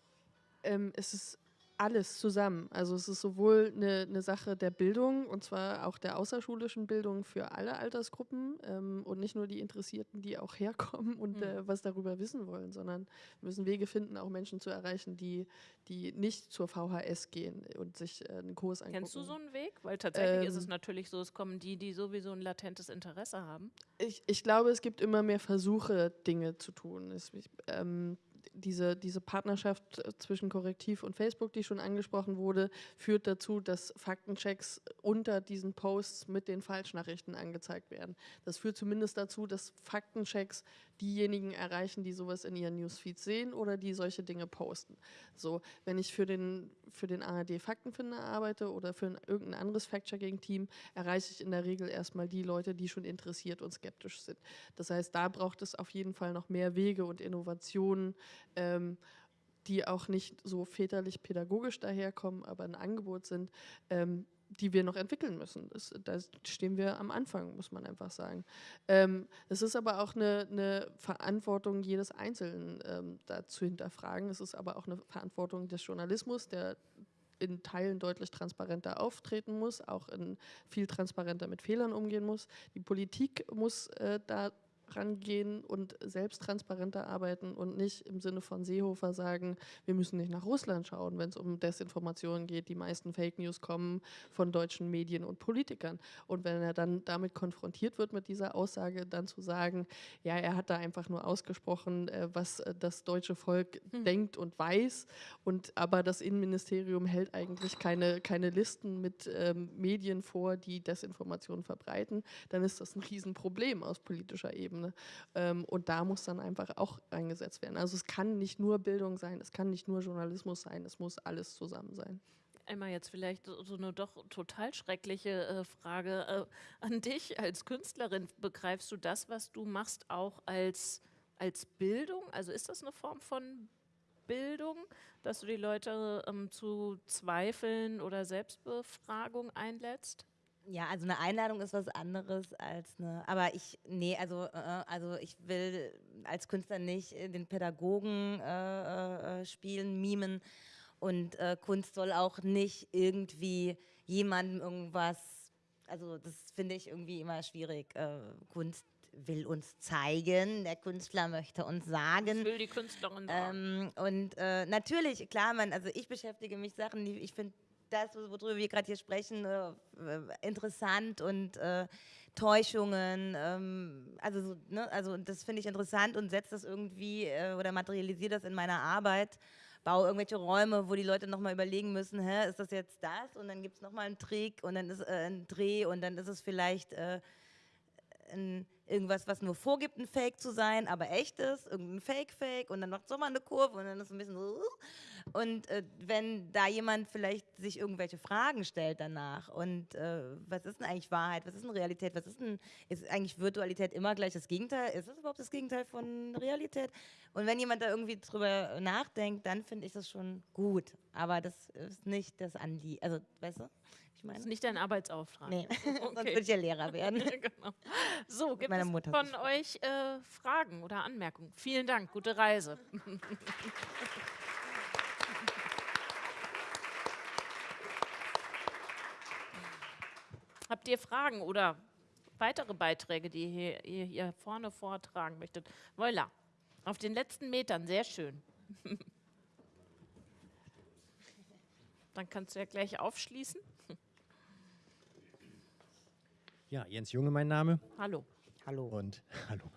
Ähm, es ist alles zusammen. Also es ist sowohl eine, eine, Sache der Bildung und zwar auch der außerschulischen Bildung für alle Altersgruppen ähm, und nicht nur die Interessierten, die auch herkommen und mhm. äh, was darüber wissen wollen, sondern wir müssen Wege finden, auch Menschen zu erreichen, die, die nicht zur VHS gehen und sich äh, einen Kurs angucken. Kennst du so einen Weg? Weil tatsächlich ähm, ist es ähm. natürlich so, es kommen die, die sowieso ein latentes Interesse haben. Ich, ich glaube, es gibt immer mehr Versuche, Dinge zu tun. Es, ich, ähm, diese, diese Partnerschaft äh, zwischen Korrektiv und Facebook, die schon angesprochen wurde, führt dazu, dass Faktenchecks unter diesen Posts mit den Falschnachrichten angezeigt werden. Das führt zumindest dazu, dass Faktenchecks diejenigen erreichen, die sowas in ihren Newsfeeds sehen oder die solche Dinge posten. So, wenn ich für den, für den ARD Faktenfinder arbeite oder für ein, irgendein anderes Fact-Checking-Team, erreiche ich in der Regel erstmal die Leute, die schon interessiert und skeptisch sind. Das heißt, da braucht es auf jeden Fall noch mehr Wege und Innovationen, ähm, die auch nicht so väterlich-pädagogisch daherkommen, aber ein Angebot sind, ähm, die wir noch entwickeln müssen. Das, da stehen wir am Anfang, muss man einfach sagen. Ähm, es ist aber auch eine, eine Verantwortung jedes Einzelnen ähm, da zu hinterfragen. Es ist aber auch eine Verantwortung des Journalismus, der in Teilen deutlich transparenter auftreten muss, auch in viel transparenter mit Fehlern umgehen muss. Die Politik muss äh, da rangehen und selbst transparenter arbeiten und nicht im Sinne von Seehofer sagen, wir müssen nicht nach Russland schauen, wenn es um Desinformationen geht. Die meisten Fake News kommen von deutschen Medien und Politikern. Und wenn er dann damit konfrontiert wird mit dieser Aussage, dann zu sagen, ja, er hat da einfach nur ausgesprochen, äh, was äh, das deutsche Volk hm. denkt und weiß. Und aber das Innenministerium hält eigentlich keine, keine Listen mit ähm, Medien vor, die Desinformationen verbreiten, dann ist das ein Riesenproblem aus politischer Ebene. Ebene. Ähm, und da muss dann einfach auch eingesetzt werden. Also es kann nicht nur Bildung sein, es kann nicht nur Journalismus sein, es muss alles zusammen sein. Einmal jetzt vielleicht so eine doch total schreckliche äh, Frage äh, an dich als Künstlerin. Begreifst du das, was du machst, auch als, als Bildung? Also ist das eine Form von Bildung, dass du die Leute ähm, zu Zweifeln oder Selbstbefragung einlädst? Ja, also eine Einladung ist was anderes als eine. Aber ich, nee, also, äh, also ich will als Künstler nicht den Pädagogen äh, äh, spielen, mimen. Und äh, Kunst soll auch nicht irgendwie jemandem irgendwas. Also das finde ich irgendwie immer schwierig. Äh, Kunst will uns zeigen, der Künstler möchte uns sagen. Das will die Künstlerin sagen. Ähm, und äh, natürlich, klar, man, also ich beschäftige mich Sachen, die ich finde das, worüber wir gerade hier sprechen, äh, interessant und äh, Täuschungen. Ähm, also, so, ne, also das finde ich interessant und setze das irgendwie äh, oder materialisiere das in meiner Arbeit. Baue irgendwelche Räume, wo die Leute nochmal überlegen müssen, hä, ist das jetzt das? Und dann gibt es nochmal einen Trick und dann ist äh, ein Dreh und dann ist es vielleicht äh, ein irgendwas, was nur vorgibt, ein Fake zu sein, aber echt ist, irgendein Fake-Fake und dann macht es mal eine Kurve und dann ist es ein bisschen so. Und äh, wenn da jemand vielleicht sich irgendwelche Fragen stellt danach und äh, was ist denn eigentlich Wahrheit, was ist denn Realität, was ist denn, ist eigentlich Virtualität immer gleich das Gegenteil? Ist das überhaupt das Gegenteil von Realität? Und wenn jemand da irgendwie drüber nachdenkt, dann finde ich das schon gut. Aber das ist nicht das Anliegen, also weißt du? Ich meine, das ist nicht dein Arbeitsauftrag. Nee, okay. sonst würde ich ja Lehrer werden. genau. So, gibt es von euch äh, Fragen oder Anmerkungen? Vielen Dank, gute Reise. Habt ihr Fragen oder weitere Beiträge, die ihr hier, hier vorne vortragen möchtet? Voilà, auf den letzten Metern, sehr schön. Dann kannst du ja gleich aufschließen. Ja, Jens Junge mein Name. Hallo. Hallo. Und hallo.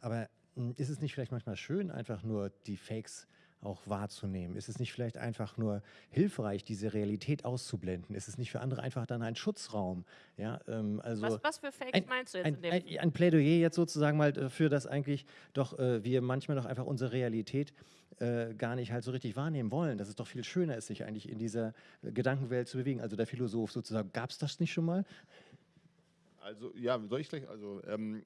Aber hm, ist es nicht vielleicht manchmal schön, einfach nur die Fakes auch wahrzunehmen? Ist es nicht vielleicht einfach nur hilfreich, diese Realität auszublenden? Ist es nicht für andere einfach dann ein Schutzraum? Ja, ähm, also was, was, für Fakes ein, meinst du jetzt? Ein, in dem ein, ein, Plädoyer jetzt sozusagen mal dafür, dass eigentlich doch äh, wir manchmal doch einfach unsere Realität äh, gar nicht halt so richtig wahrnehmen wollen. Dass es doch viel schöner ist, sich eigentlich in dieser Gedankenwelt zu bewegen. Also der Philosoph sozusagen, gab es das nicht schon mal? Also ja, soll ich gleich, also ähm,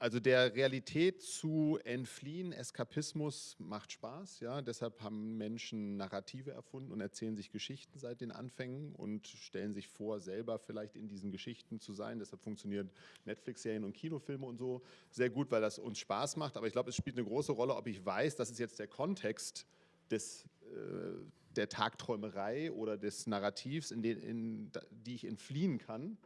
also der Realität zu entfliehen, Eskapismus macht Spaß, ja. Deshalb haben Menschen Narrative erfunden und erzählen sich Geschichten seit den Anfängen und stellen sich vor, selber vielleicht in diesen Geschichten zu sein. Deshalb funktionieren Netflix-Serien und Kinofilme und so sehr gut, weil das uns Spaß macht. Aber ich glaube, es spielt eine große Rolle, ob ich weiß, das ist jetzt der Kontext des äh, der Tagträumerei oder des Narrativs, in, den, in die ich entfliehen kann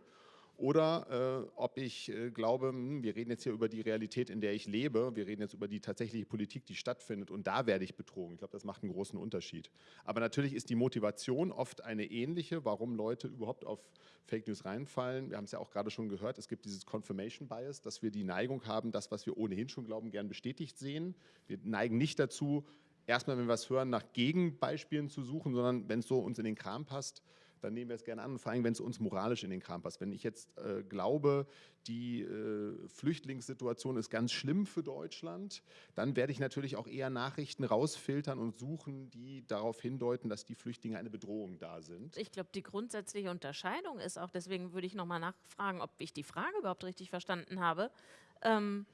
oder äh, ob ich äh, glaube, hm, wir reden jetzt hier über die Realität, in der ich lebe, wir reden jetzt über die tatsächliche Politik, die stattfindet und da werde ich betrogen. Ich glaube, das macht einen großen Unterschied. Aber natürlich ist die Motivation oft eine ähnliche, warum Leute überhaupt auf Fake News reinfallen. Wir haben es ja auch gerade schon gehört, es gibt dieses Confirmation Bias, dass wir die Neigung haben, das, was wir ohnehin schon glauben, gern bestätigt sehen. Wir neigen nicht dazu, erstmal, wenn wir was hören, nach Gegenbeispielen zu suchen, sondern wenn es so uns in den Kram passt, dann nehmen wir es gerne an, vor allem wenn es uns moralisch in den Kram passt. Wenn ich jetzt äh, glaube, die äh, Flüchtlingssituation ist ganz schlimm für Deutschland, dann werde ich natürlich auch eher Nachrichten rausfiltern und suchen, die darauf hindeuten, dass die Flüchtlinge eine Bedrohung da sind. Ich glaube, die grundsätzliche Unterscheidung ist auch, deswegen würde ich nochmal nachfragen, ob ich die Frage überhaupt richtig verstanden habe. Ähm,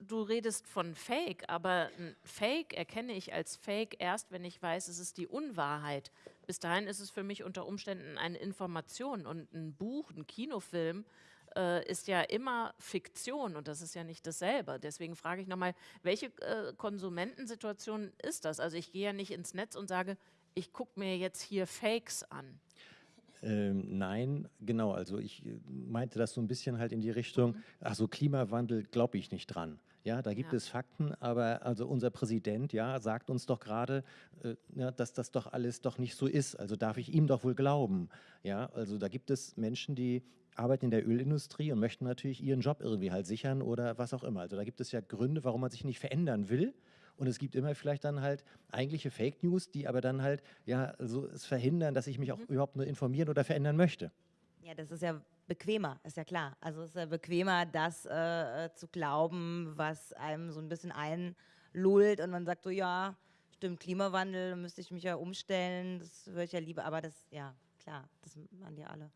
du redest von Fake, aber Fake erkenne ich als Fake erst, wenn ich weiß, es ist die Unwahrheit. Bis dahin ist es für mich unter Umständen eine Information und ein Buch, ein Kinofilm äh, ist ja immer Fiktion und das ist ja nicht dasselbe. Deswegen frage ich nochmal, welche äh, Konsumentensituation ist das? Also ich gehe ja nicht ins Netz und sage, ich gucke mir jetzt hier Fakes an. Ähm, nein, genau. Also ich äh, meinte das so ein bisschen halt in die Richtung, mhm. ach so Klimawandel glaube ich nicht dran. Ja, da gibt ja. es Fakten, aber also unser Präsident, ja, sagt uns doch gerade, äh, ja, dass das doch alles doch nicht so ist. Also darf ich ihm doch wohl glauben. Ja, also da gibt es Menschen, die arbeiten in der Ölindustrie und möchten natürlich ihren Job irgendwie halt sichern oder was auch immer. Also da gibt es ja Gründe, warum man sich nicht verändern will. Und es gibt immer vielleicht dann halt eigentliche Fake News, die aber dann halt ja so es verhindern, dass ich mich auch mhm. überhaupt nur informieren oder verändern möchte. Ja, das ist ja bequemer, ist ja klar. Also es ist ja bequemer, das äh, äh, zu glauben, was einem so ein bisschen einlullt und man sagt so, ja, stimmt, Klimawandel, müsste ich mich ja umstellen, das würde ich ja lieber, aber das, ja, klar, das machen die alle.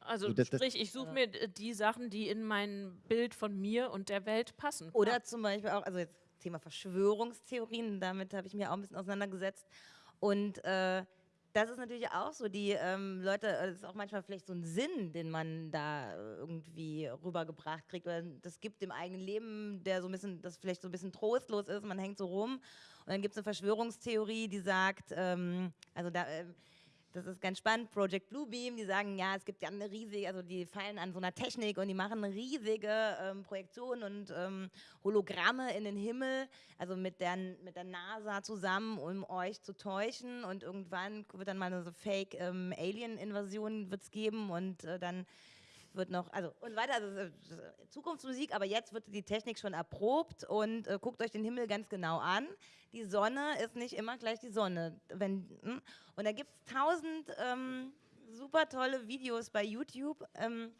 Also das, sprich, ich suche mir die Sachen, die in mein Bild von mir und der Welt passen. Oder ja. zum Beispiel auch, also jetzt Thema Verschwörungstheorien, damit habe ich mir auch ein bisschen auseinandergesetzt. Und äh, das ist natürlich auch so, die ähm, Leute, äh, das ist auch manchmal vielleicht so ein Sinn, den man da äh, irgendwie rübergebracht kriegt, oder das gibt dem eigenen Leben, der so ein bisschen, das vielleicht so ein bisschen trostlos ist, man hängt so rum. Und dann gibt es eine Verschwörungstheorie, die sagt, ähm, also da, äh, das ist ganz spannend, Project Bluebeam, die sagen, ja, es gibt ja eine riesige, also die fallen an so einer Technik und die machen riesige ähm, Projektion und ähm, Hologramme in den Himmel, also mit der, mit der NASA zusammen, um euch zu täuschen. Und irgendwann wird dann mal eine so Fake-Alien-Invasion ähm, geben und äh, dann wird noch, also und weiter, also Zukunftsmusik, aber jetzt wird die Technik schon erprobt und äh, guckt euch den Himmel ganz genau an. Die Sonne ist nicht immer gleich die Sonne. Wenn, hm? Und da gibt es tausend ähm, super tolle Videos bei YouTube, ähm,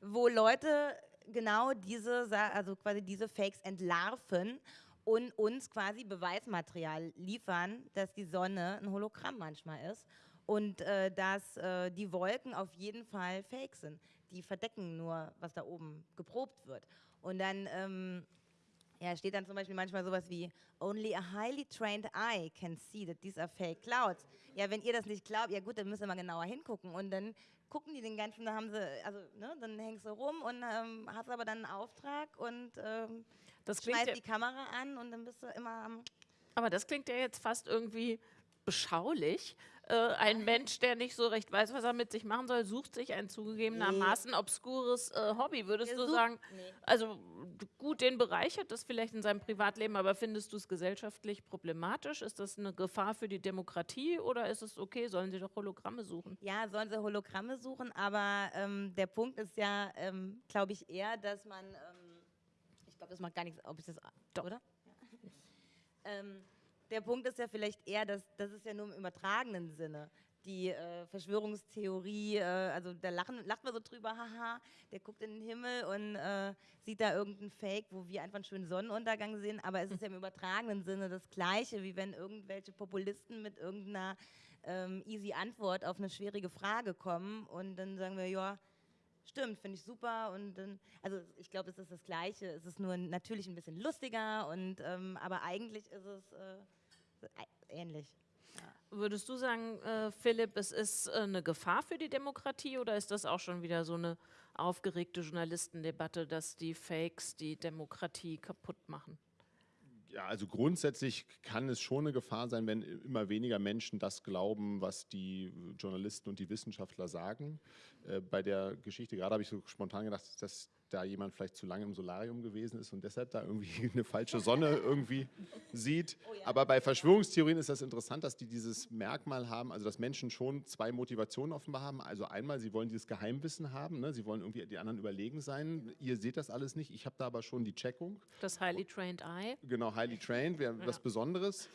wo Leute genau diese, also quasi diese Fakes entlarven und uns quasi Beweismaterial liefern, dass die Sonne ein Hologramm manchmal ist und äh, dass äh, die Wolken auf jeden Fall fake sind. Die verdecken nur, was da oben geprobt wird. Und dann ähm, ja, steht dann zum Beispiel manchmal sowas wie Only a highly trained eye can see that these are fake clouds. Ja, wenn ihr das nicht glaubt, ja gut, dann müsst ihr mal genauer hingucken. Und dann gucken die den ganzen, da haben sie, also, ne, dann hängst du rum und ähm, hast aber dann einen Auftrag und ähm, schmeißt ja, die Kamera an und dann bist du immer am. aber das klingt ja jetzt fast irgendwie beschaulich. Äh, ein Mensch, der nicht so recht weiß, was er mit sich machen soll, sucht sich ein zugegebenermaßen obskures äh, Hobby. Würdest Der du sucht- sagen, Nee. also gut, den bereichert das vielleicht in seinem Privatleben, aber findest du es gesellschaftlich problematisch? Ist das eine Gefahr für die Demokratie oder ist es okay, sollen sie doch Hologramme suchen? Ja, sollen sie Hologramme suchen, aber ähm, der Punkt ist ja, ähm, glaube ich, eher, dass man, ähm, ich glaube, das macht gar nichts, ob ich das, doch, oder? Ja. Der Punkt ist ja vielleicht eher, dass das ist ja nur im übertragenen Sinne. Die äh, Verschwörungstheorie, äh, also da lachen, lacht man so drüber, haha, der guckt in den Himmel und äh, sieht da irgendeinen Fake, wo wir einfach einen schönen Sonnenuntergang sehen, aber es ist ja im übertragenen Sinne das Gleiche, wie wenn irgendwelche Populisten mit irgendeiner ähm, easy Antwort auf eine schwierige Frage kommen und dann sagen wir, ja, stimmt, finde ich super und dann, also ich glaube, es ist das Gleiche, es ist nur natürlich ein bisschen lustiger und, ähm, aber eigentlich ist es äh, ähnlich. Würdest du sagen, äh, Philipp, es ist äh, eine Gefahr für die Demokratie oder ist das auch schon wieder so eine aufgeregte Journalistendebatte, dass die Fakes die Demokratie kaputt machen? Ja, also grundsätzlich kann es schon eine Gefahr sein, wenn immer weniger Menschen das glauben, was die Journalisten und die Wissenschaftler sagen. Äh, bei der Geschichte gerade habe ich so spontan gedacht, dass da jemand vielleicht zu lange im Solarium gewesen ist und deshalb da irgendwie eine falsche Sonne irgendwie sieht. Aber bei Verschwörungstheorien ist das interessant, dass die dieses Merkmal haben, also dass Menschen schon zwei Motivationen offenbar haben. Also einmal, sie wollen dieses Geheimwissen haben, ne? sie wollen irgendwie die anderen überlegen sein. Ihr seht das alles nicht, ich habe da aber schon die Checkung. Das Highly Trained Eye? Genau, highly trained wäre was Besonderes.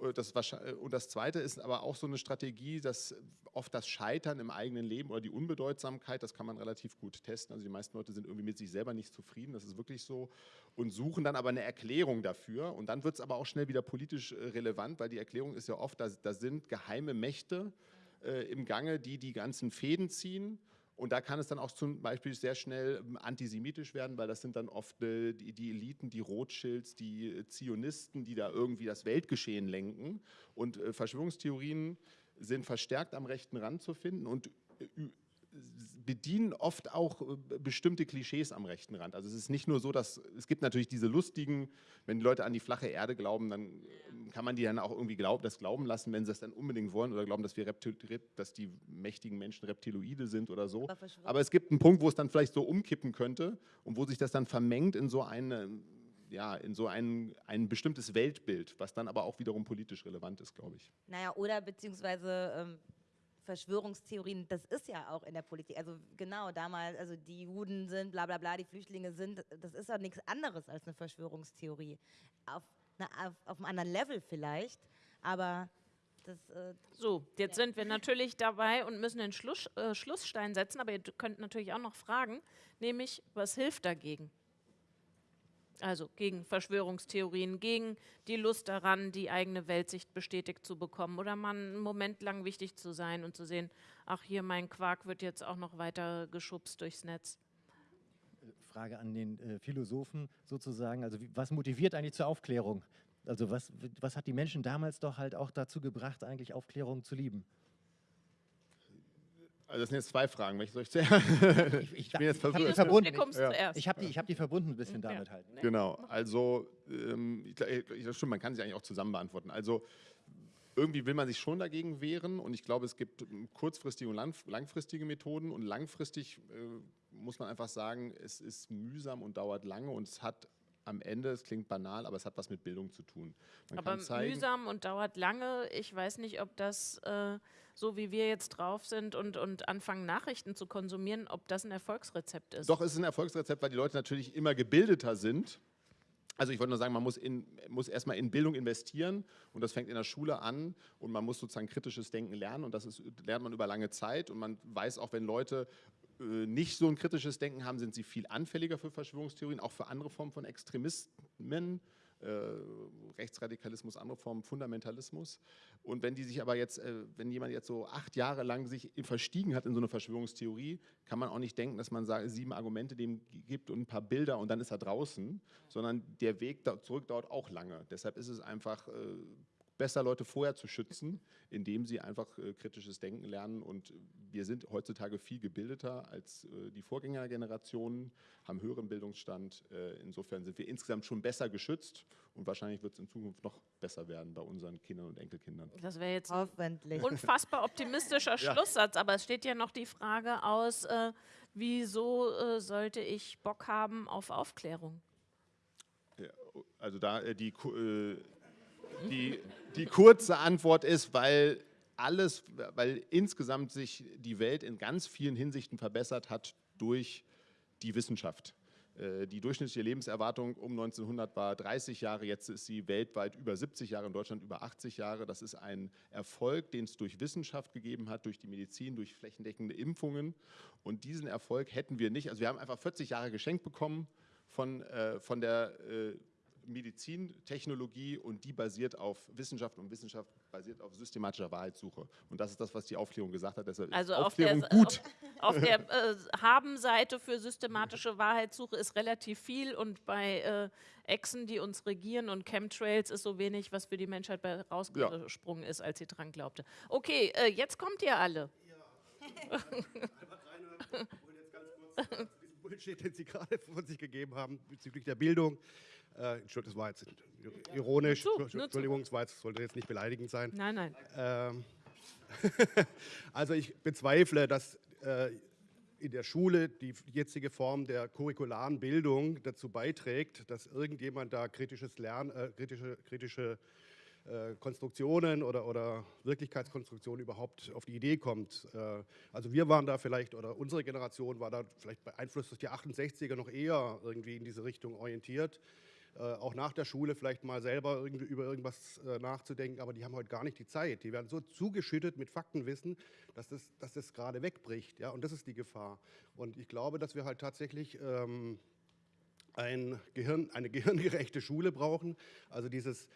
Äh, Das äh, und das Zweite ist aber auch so eine Strategie, dass oft das Scheitern im eigenen Leben oder die Unbedeutsamkeit, das kann man relativ gut testen. Also die meisten Leute sind irgendwie mit sich selber nicht zufrieden, das ist wirklich so, und suchen dann aber eine Erklärung dafür. Und dann wird es aber auch schnell wieder politisch äh, relevant, weil die Erklärung ist ja oft, da, da sind geheime Mächte äh, im Gange, die die ganzen Fäden ziehen. Und da kann es dann auch zum Beispiel sehr schnell ähm, antisemitisch werden, weil das sind dann oft äh, die, die Eliten, die Rothschilds, die äh, Zionisten, die da irgendwie das Weltgeschehen lenken. Und äh, Verschwörungstheorien sind verstärkt am rechten Rand zu finden und äh, bedienen oft auch äh, bestimmte Klischees am rechten Rand. Also es ist nicht nur so, dass es gibt natürlich diese lustigen, wenn die Leute an die flache Erde glauben, dann kann man die dann auch irgendwie glaub, das glauben lassen, wenn sie das dann unbedingt wollen oder glauben, dass wir Reptil, Rep- dass die mächtigen Menschen Reptiloide sind oder so. Aber Aber es gibt einen Punkt, wo es dann vielleicht so umkippen könnte und wo sich das dann vermengt in so eine ja, in so ein, ein bestimmtes Weltbild, was dann aber auch wiederum politisch relevant ist, glaube ich. Naja, oder beziehungsweise ähm, Verschwörungstheorien, das ist ja auch in der Politik. Also genau, damals, also die Juden sind, bla bla bla, die Flüchtlinge sind, das ist ja nichts anderes als eine Verschwörungstheorie. Auf, na, auf, auf einem anderen Level vielleicht, aber das, äh, So, jetzt sind wir natürlich dabei und müssen den Schluss, äh, Schlussstein setzen, aber ihr könnt natürlich auch noch fragen, nämlich, was hilft dagegen? Also gegen Verschwörungstheorien, gegen die Lust daran, die eigene Weltsicht bestätigt zu bekommen oder mal einen Moment lang wichtig zu sein und zu sehen, ach hier, mein Quark wird jetzt auch noch weiter geschubst durchs Netz. Frage an den äh, Philosophen sozusagen. Also wie, was motiviert eigentlich zur Aufklärung? Also was, was hat die Menschen damals doch halt auch dazu gebracht, eigentlich Aufklärung zu lieben? Also das sind jetzt zwei Fragen. Welche soll ich zuerst? Ich, Ich bin jetzt verwirrt. verbunden. Ja. Ich habe die, ich hab die verbunden ein bisschen Ja. damit halt. Genau, also ähm, ich, ich, das stimmt, man kann sich eigentlich auch zusammen beantworten. Also irgendwie will man sich schon dagegen wehren und ich glaube, es gibt ähm, kurzfristige und lang, langfristige Methoden und langfristig äh, muss man einfach sagen, es ist mühsam und dauert lange und es hat am Ende, es klingt banal, aber es hat was mit Bildung zu tun. Man Aber zeigen, mühsam und dauert lange. Ich weiß nicht, ob das, äh, so wie wir jetzt drauf sind und, und anfangen, Nachrichten zu konsumieren, ob das ein Erfolgsrezept ist. Doch, es ist ein Erfolgsrezept, weil die Leute natürlich immer gebildeter sind. Also ich wollte nur sagen, man muss, in, muss erstmal in Bildung investieren und das fängt in der Schule an und man muss sozusagen kritisches Denken lernen und das ist, lernt man über lange Zeit und man weiß auch, wenn Leute nicht so ein kritisches Denken haben, sind sie viel anfälliger für Verschwörungstheorien, auch für andere Formen von Extremismen, äh, Rechtsradikalismus, andere Formen Fundamentalismus. Und wenn die sich aber jetzt, äh, wenn jemand jetzt so acht Jahre lang sich verstiegen hat in so eine Verschwörungstheorie, kann man auch nicht denken, dass man sagt, sieben Argumente dem gibt und ein paar Bilder und dann ist er draußen, sondern der Weg da zurück dauert auch lange. Deshalb ist es einfach äh, besser, Leute vorher zu schützen, indem sie einfach äh, kritisches Denken lernen. Und wir sind heutzutage viel gebildeter als äh, die Vorgängergenerationen, haben höheren Bildungsstand. Äh, insofern sind wir insgesamt schon besser geschützt und wahrscheinlich wird es in Zukunft noch besser werden bei unseren Kindern und Enkelkindern. Das wäre jetzt Hoffentlich. ein unfassbar optimistischer Schlusssatz, aber es steht ja noch die Frage aus, äh, wieso äh, sollte ich Bock haben auf Aufklärung? Ja, also da äh, die, äh, die, die kurze Antwort ist, weil alles, weil insgesamt sich die Welt in ganz vielen Hinsichten verbessert hat durch die Wissenschaft. Äh, Die durchschnittliche Lebenserwartung um 1900 war 30 Jahre, jetzt ist sie weltweit über 70 Jahre, in Deutschland über 80 Jahre. Das ist ein Erfolg, den es durch Wissenschaft gegeben hat, durch die Medizin, durch flächendeckende Impfungen. Und diesen Erfolg hätten wir nicht. Also wir haben einfach 40 Jahre geschenkt bekommen von, äh, von der äh, Medizintechnologie und die basiert auf Wissenschaft und Wissenschaft basiert auf systematischer Wahrheitssuche. Und das ist das, was die Aufklärung gesagt hat. Deshalb Also ist auf der, Aufklärung gut. auf, auf der äh, Haben-Seite für systematische Wahrheitssuche ist relativ viel und bei äh, Echsen, die uns regieren und Chemtrails ist so wenig, was für die Menschheit bei rausgesprungen ist, als sie dran glaubte. Okay, äh, jetzt kommt ihr alle. diesen Bullshit, den Sie gerade von sich gegeben haben bezüglich der Bildung. Äh, Entschuldigung, das war jetzt ironisch. Nur zu, nur. Entschuldigung, das war jetzt, sollte jetzt nicht beleidigend sein. Nein, nein. Ähm, also ich bezweifle, dass äh, in der Schule die jetzige Form der curricularen Bildung dazu beiträgt, dass irgendjemand da kritisches Lernen, äh, kritische, kritische äh, Konstruktionen oder, oder Wirklichkeitskonstruktionen überhaupt auf die Idee kommt. Äh, also wir waren da vielleicht, oder unsere Generation war da vielleicht beeinflusst durch die 68er noch eher irgendwie in diese Richtung orientiert. Äh, auch nach der Schule vielleicht mal selber irgendwie über irgendwas nachzudenken, aber die haben heute gar nicht die Zeit. Die werden so zugeschüttet mit Faktenwissen, dass das, dass das gerade wegbricht. Ja? Und das ist die Gefahr. Und ich glaube, dass wir halt tatsächlich ähm, ein Gehirn, eine gehirngerechte Schule brauchen. Also dieses,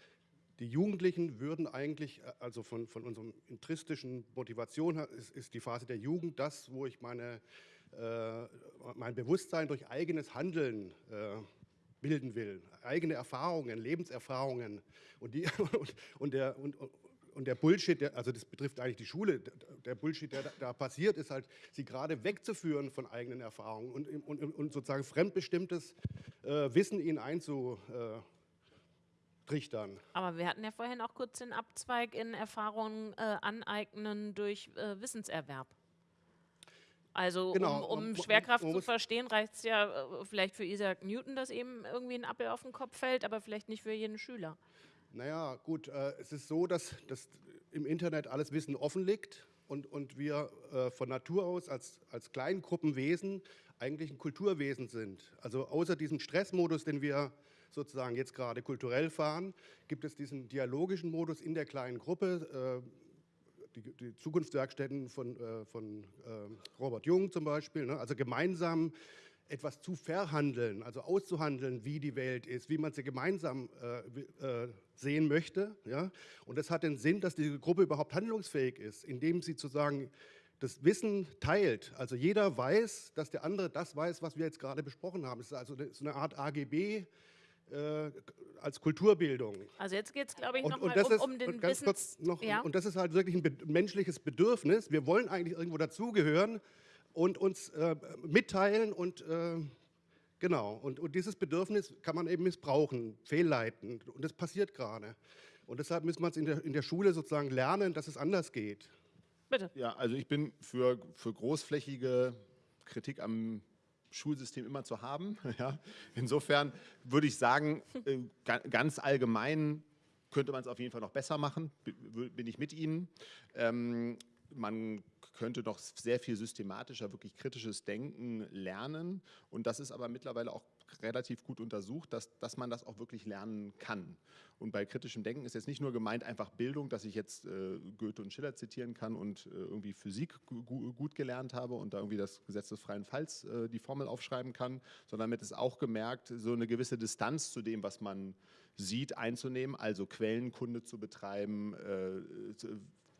die Jugendlichen würden eigentlich, äh, also von, von unserem intristischen Motivation her, ist, ist die Phase der Jugend das, wo ich meine, äh, mein Bewusstsein durch eigenes Handeln äh, bilden will. Eigene Erfahrungen, Lebenserfahrungen. Und, die, und, und, der, und, und der Bullshit, der, also das betrifft eigentlich die Schule, der, Bullshit, der da, passiert, ist halt, sie gerade wegzuführen von eigenen Erfahrungen und, und, und sozusagen fremdbestimmtes äh, Wissen ihnen einzutrichtern. Aber wir hatten ja vorhin auch kurz den Abzweig in Erfahrungen äh, aneignen durch äh, Wissenserwerb. Also Genau, um, um man- Schwerkraft man zu verstehen, reicht es ja äh, vielleicht für Isaac Newton, dass eben irgendwie ein Appel auf den Kopf fällt, aber vielleicht nicht für jeden Schüler. Naja, gut, äh, es ist so, dass, dass im Internet alles Wissen offen liegt und, und wir äh, von Natur aus als, als Kleingruppenwesen eigentlich ein Kulturwesen sind. Also außer diesem Stressmodus, den wir sozusagen jetzt gerade kulturell fahren, gibt es diesen dialogischen Modus in der kleinen Gruppe. Äh, die, die Zukunftswerkstätten von, äh, von äh, Robert Jung zum Beispiel, ne? also gemeinsam etwas zu verhandeln, also auszuhandeln, wie die Welt ist, wie man sie gemeinsam äh, sehen möchte. Ja? Und das hat den Sinn, dass diese Gruppe überhaupt handlungsfähig ist, indem sie sozusagen das Wissen teilt. Also jeder weiß, dass der andere das weiß, was wir jetzt gerade besprochen haben. Es ist also so eine Art AGB äh, als Kulturbildung. Also jetzt geht es, glaube ich, nochmal um, um den und ganz Wissens... kurz noch, ja? und das ist halt wirklich ein be menschliches Bedürfnis. Wir wollen eigentlich irgendwo dazugehören und uns äh, mitteilen und äh, genau. Und, und dieses Bedürfnis kann man eben missbrauchen, fehlleiten. Und das passiert gerade. Und deshalb müssen wir es in der, in der Schule sozusagen lernen, dass es anders geht. Bitte. Ja, also ich bin für, für großflächige Kritik am Schulsystem immer zu haben. Ja. Insofern würde ich sagen, äh, ga- ganz allgemein könnte man es auf jeden Fall noch besser machen, bin ich mit Ihnen. Ähm, man könnte noch sehr viel systematischer, wirklich kritisches Denken lernen. Und das ist aber mittlerweile auch relativ gut untersucht, dass, dass man das auch wirklich lernen kann. Und bei kritischem Denken ist jetzt nicht nur gemeint einfach Bildung, dass ich jetzt äh, Goethe und Schiller zitieren kann und äh, irgendwie Physik gu gut gelernt habe und da irgendwie das Gesetz des freien Falls äh, die Formel aufschreiben kann, sondern damit ist auch gemerkt, so eine gewisse Distanz zu dem, was man sieht, einzunehmen, also Quellenkunde zu betreiben, äh,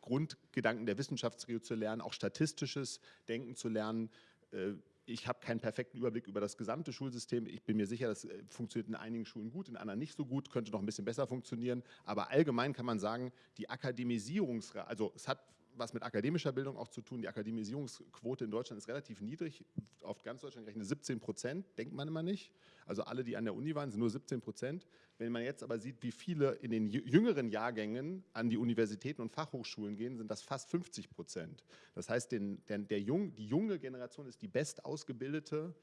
Grundgedanken der Wissenschaftstheorie zu lernen, auch statistisches Denken zu lernen, äh, ich habe keinen perfekten Überblick über das gesamte Schulsystem. Ich bin mir sicher, das äh, funktioniert in einigen Schulen gut, in anderen nicht so gut, könnte noch ein bisschen besser funktionieren. Aber allgemein kann man sagen, die Akademisierungsrate, also es hat was mit akademischer Bildung auch zu tun. Die Akademisierungsquote in Deutschland ist relativ niedrig, auf ganz Deutschland gerechnet 17 Prozent, denkt man immer nicht. Also alle, die an der Uni waren, sind nur 17 Prozent. Wenn man jetzt aber sieht, wie viele in den jüngeren Jahrgängen an die Universitäten und Fachhochschulen gehen, sind das fast 50 Prozent. Das heißt, den, der, der Jung, die junge Generation ist die bestausgebildete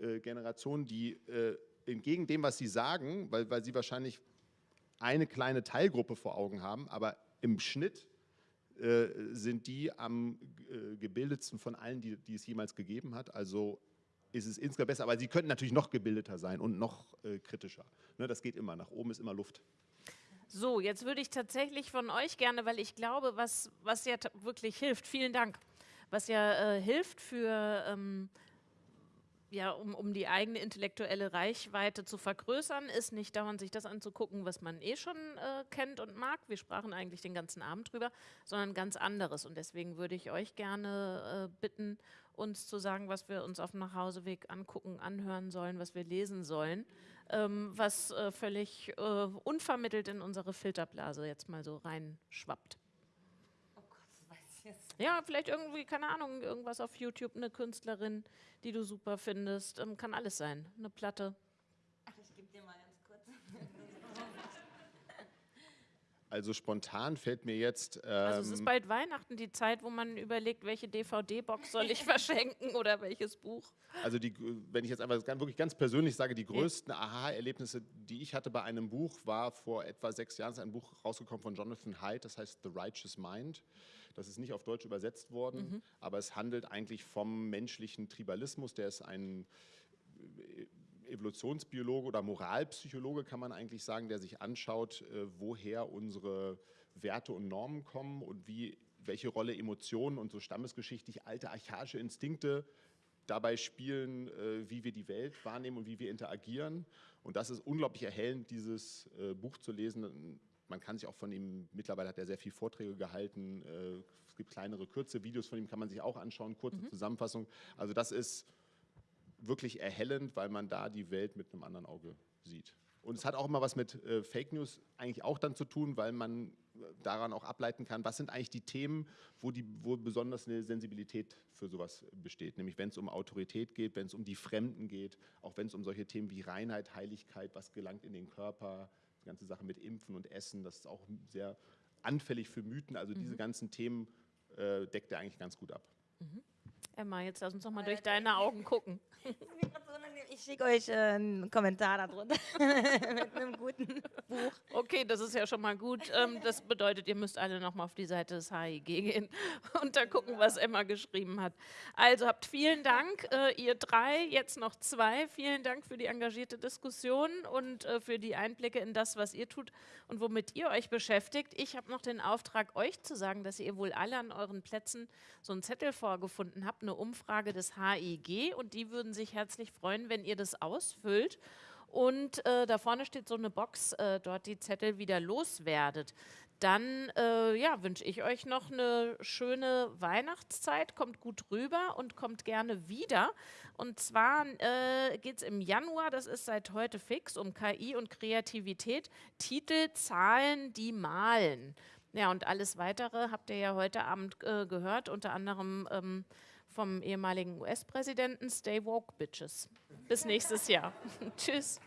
äh, Generation, die äh, entgegen dem, was Sie sagen, weil, weil Sie wahrscheinlich eine kleine Teilgruppe vor Augen haben, aber im Schnitt sind die am äh, gebildetsten von allen, die, die, es jemals gegeben hat. Also ist es insgesamt besser, aber sie könnten natürlich noch gebildeter sein und noch äh, kritischer. Ne, das geht immer, nach oben ist immer Luft. So, jetzt würde ich tatsächlich von euch gerne, weil ich glaube, was, was ja wirklich hilft, vielen Dank, was ja äh, hilft für ähm, ja, um, um die eigene intellektuelle Reichweite zu vergrößern, ist nicht dauernd sich das anzugucken, was man eh schon äh, kennt und mag. Wir sprachen eigentlich den ganzen Abend drüber, sondern ganz anderes. Und deswegen würde ich euch gerne äh, bitten, uns zu sagen, was wir uns auf dem Nachhauseweg angucken, anhören sollen, was wir lesen sollen, ähm, was äh, völlig äh, unvermittelt in unsere Filterblase jetzt mal so reinschwappt. Ja, vielleicht irgendwie, keine Ahnung, irgendwas auf YouTube, eine Künstlerin, die du super findest. Ähm, kann alles sein. Eine Platte. Ach, ich gebe dir mal ganz kurz. Also spontan fällt mir jetzt. Ähm also es ist ähm, bald Weihnachten, die Zeit, wo man überlegt, welche DVD-Box soll ich verschenken oder welches Buch. Also die, wenn ich jetzt einfach wirklich ganz persönlich sage, die größten Aha-Erlebnisse, die ich hatte bei einem Buch, war vor etwa sechs Jahren ein Buch rausgekommen von Jonathan Haidt, das heißt The Righteous Mind. Das ist nicht auf Deutsch übersetzt worden, mhm. aber es handelt eigentlich vom menschlichen Tribalismus. Der ist ein Evolutionsbiologe oder Moralpsychologe, kann man eigentlich sagen, der sich anschaut, äh, woher unsere Werte und Normen kommen und wie, welche Rolle Emotionen und so stammesgeschichtlich alte archaische Instinkte dabei spielen, äh, wie wir die Welt wahrnehmen und wie wir interagieren. Und das ist unglaublich erhellend, dieses Buch zu lesen man kann sich auch von ihm, mittlerweile hat er sehr viele Vorträge gehalten, äh, es gibt kleinere, kurze Videos von ihm, kann man sich auch anschauen, kurze mhm. Zusammenfassung. Also das ist wirklich erhellend, weil man da die Welt mit einem anderen Auge sieht. Und es hat auch immer was mit äh, Fake News eigentlich auch dann zu tun, weil man äh, daran auch ableiten kann, was sind eigentlich die Themen, wo, die, wo besonders eine Sensibilität für sowas besteht. Nämlich wenn es um Autorität geht, wenn es um die Fremden geht, auch wenn es um solche Themen wie Reinheit, Heiligkeit, was gelangt in den Körper, die ganze Sache mit Impfen und Essen, das ist auch sehr anfällig für Mythen. Also mhm. diese ganzen Themen äh, deckt er eigentlich ganz gut ab. Mhm. Emma, jetzt lass uns noch mal durch deine Augen gucken. Ich schicke euch äh, einen Kommentar darunter mit einem guten Buch. Okay, das ist ja schon mal gut. Ähm, das bedeutet, ihr müsst alle noch mal auf die Seite des HIG gehen und da gucken, was Emma geschrieben hat. Also habt vielen Dank, äh, ihr drei, jetzt noch zwei. Vielen Dank für die engagierte Diskussion und äh, für die Einblicke in das, was ihr tut und womit ihr euch beschäftigt. Ich habe noch den Auftrag, euch zu sagen, dass ihr wohl alle an euren Plätzen so einen Zettel vorgefunden habt, eine Umfrage des HIG und die würden sich herzlich freuen, wenn ihr das ausfüllt. Und äh, da vorne steht so eine Box, äh, dort die Zettel wieder loswerdet. Dann äh, ja, wünsche ich euch noch eine schöne Weihnachtszeit. Kommt gut rüber und kommt gerne wieder. Und zwar äh, geht es im Januar, das ist seit heute fix, um KI und Kreativität. Titel, Zahlen, die malen. Ja, und alles Weitere habt ihr ja heute Abend äh, gehört, unter anderem ähm, vom ehemaligen US-Präsidenten Stay Woke Bitches. Bis nächstes Jahr. Tschüss.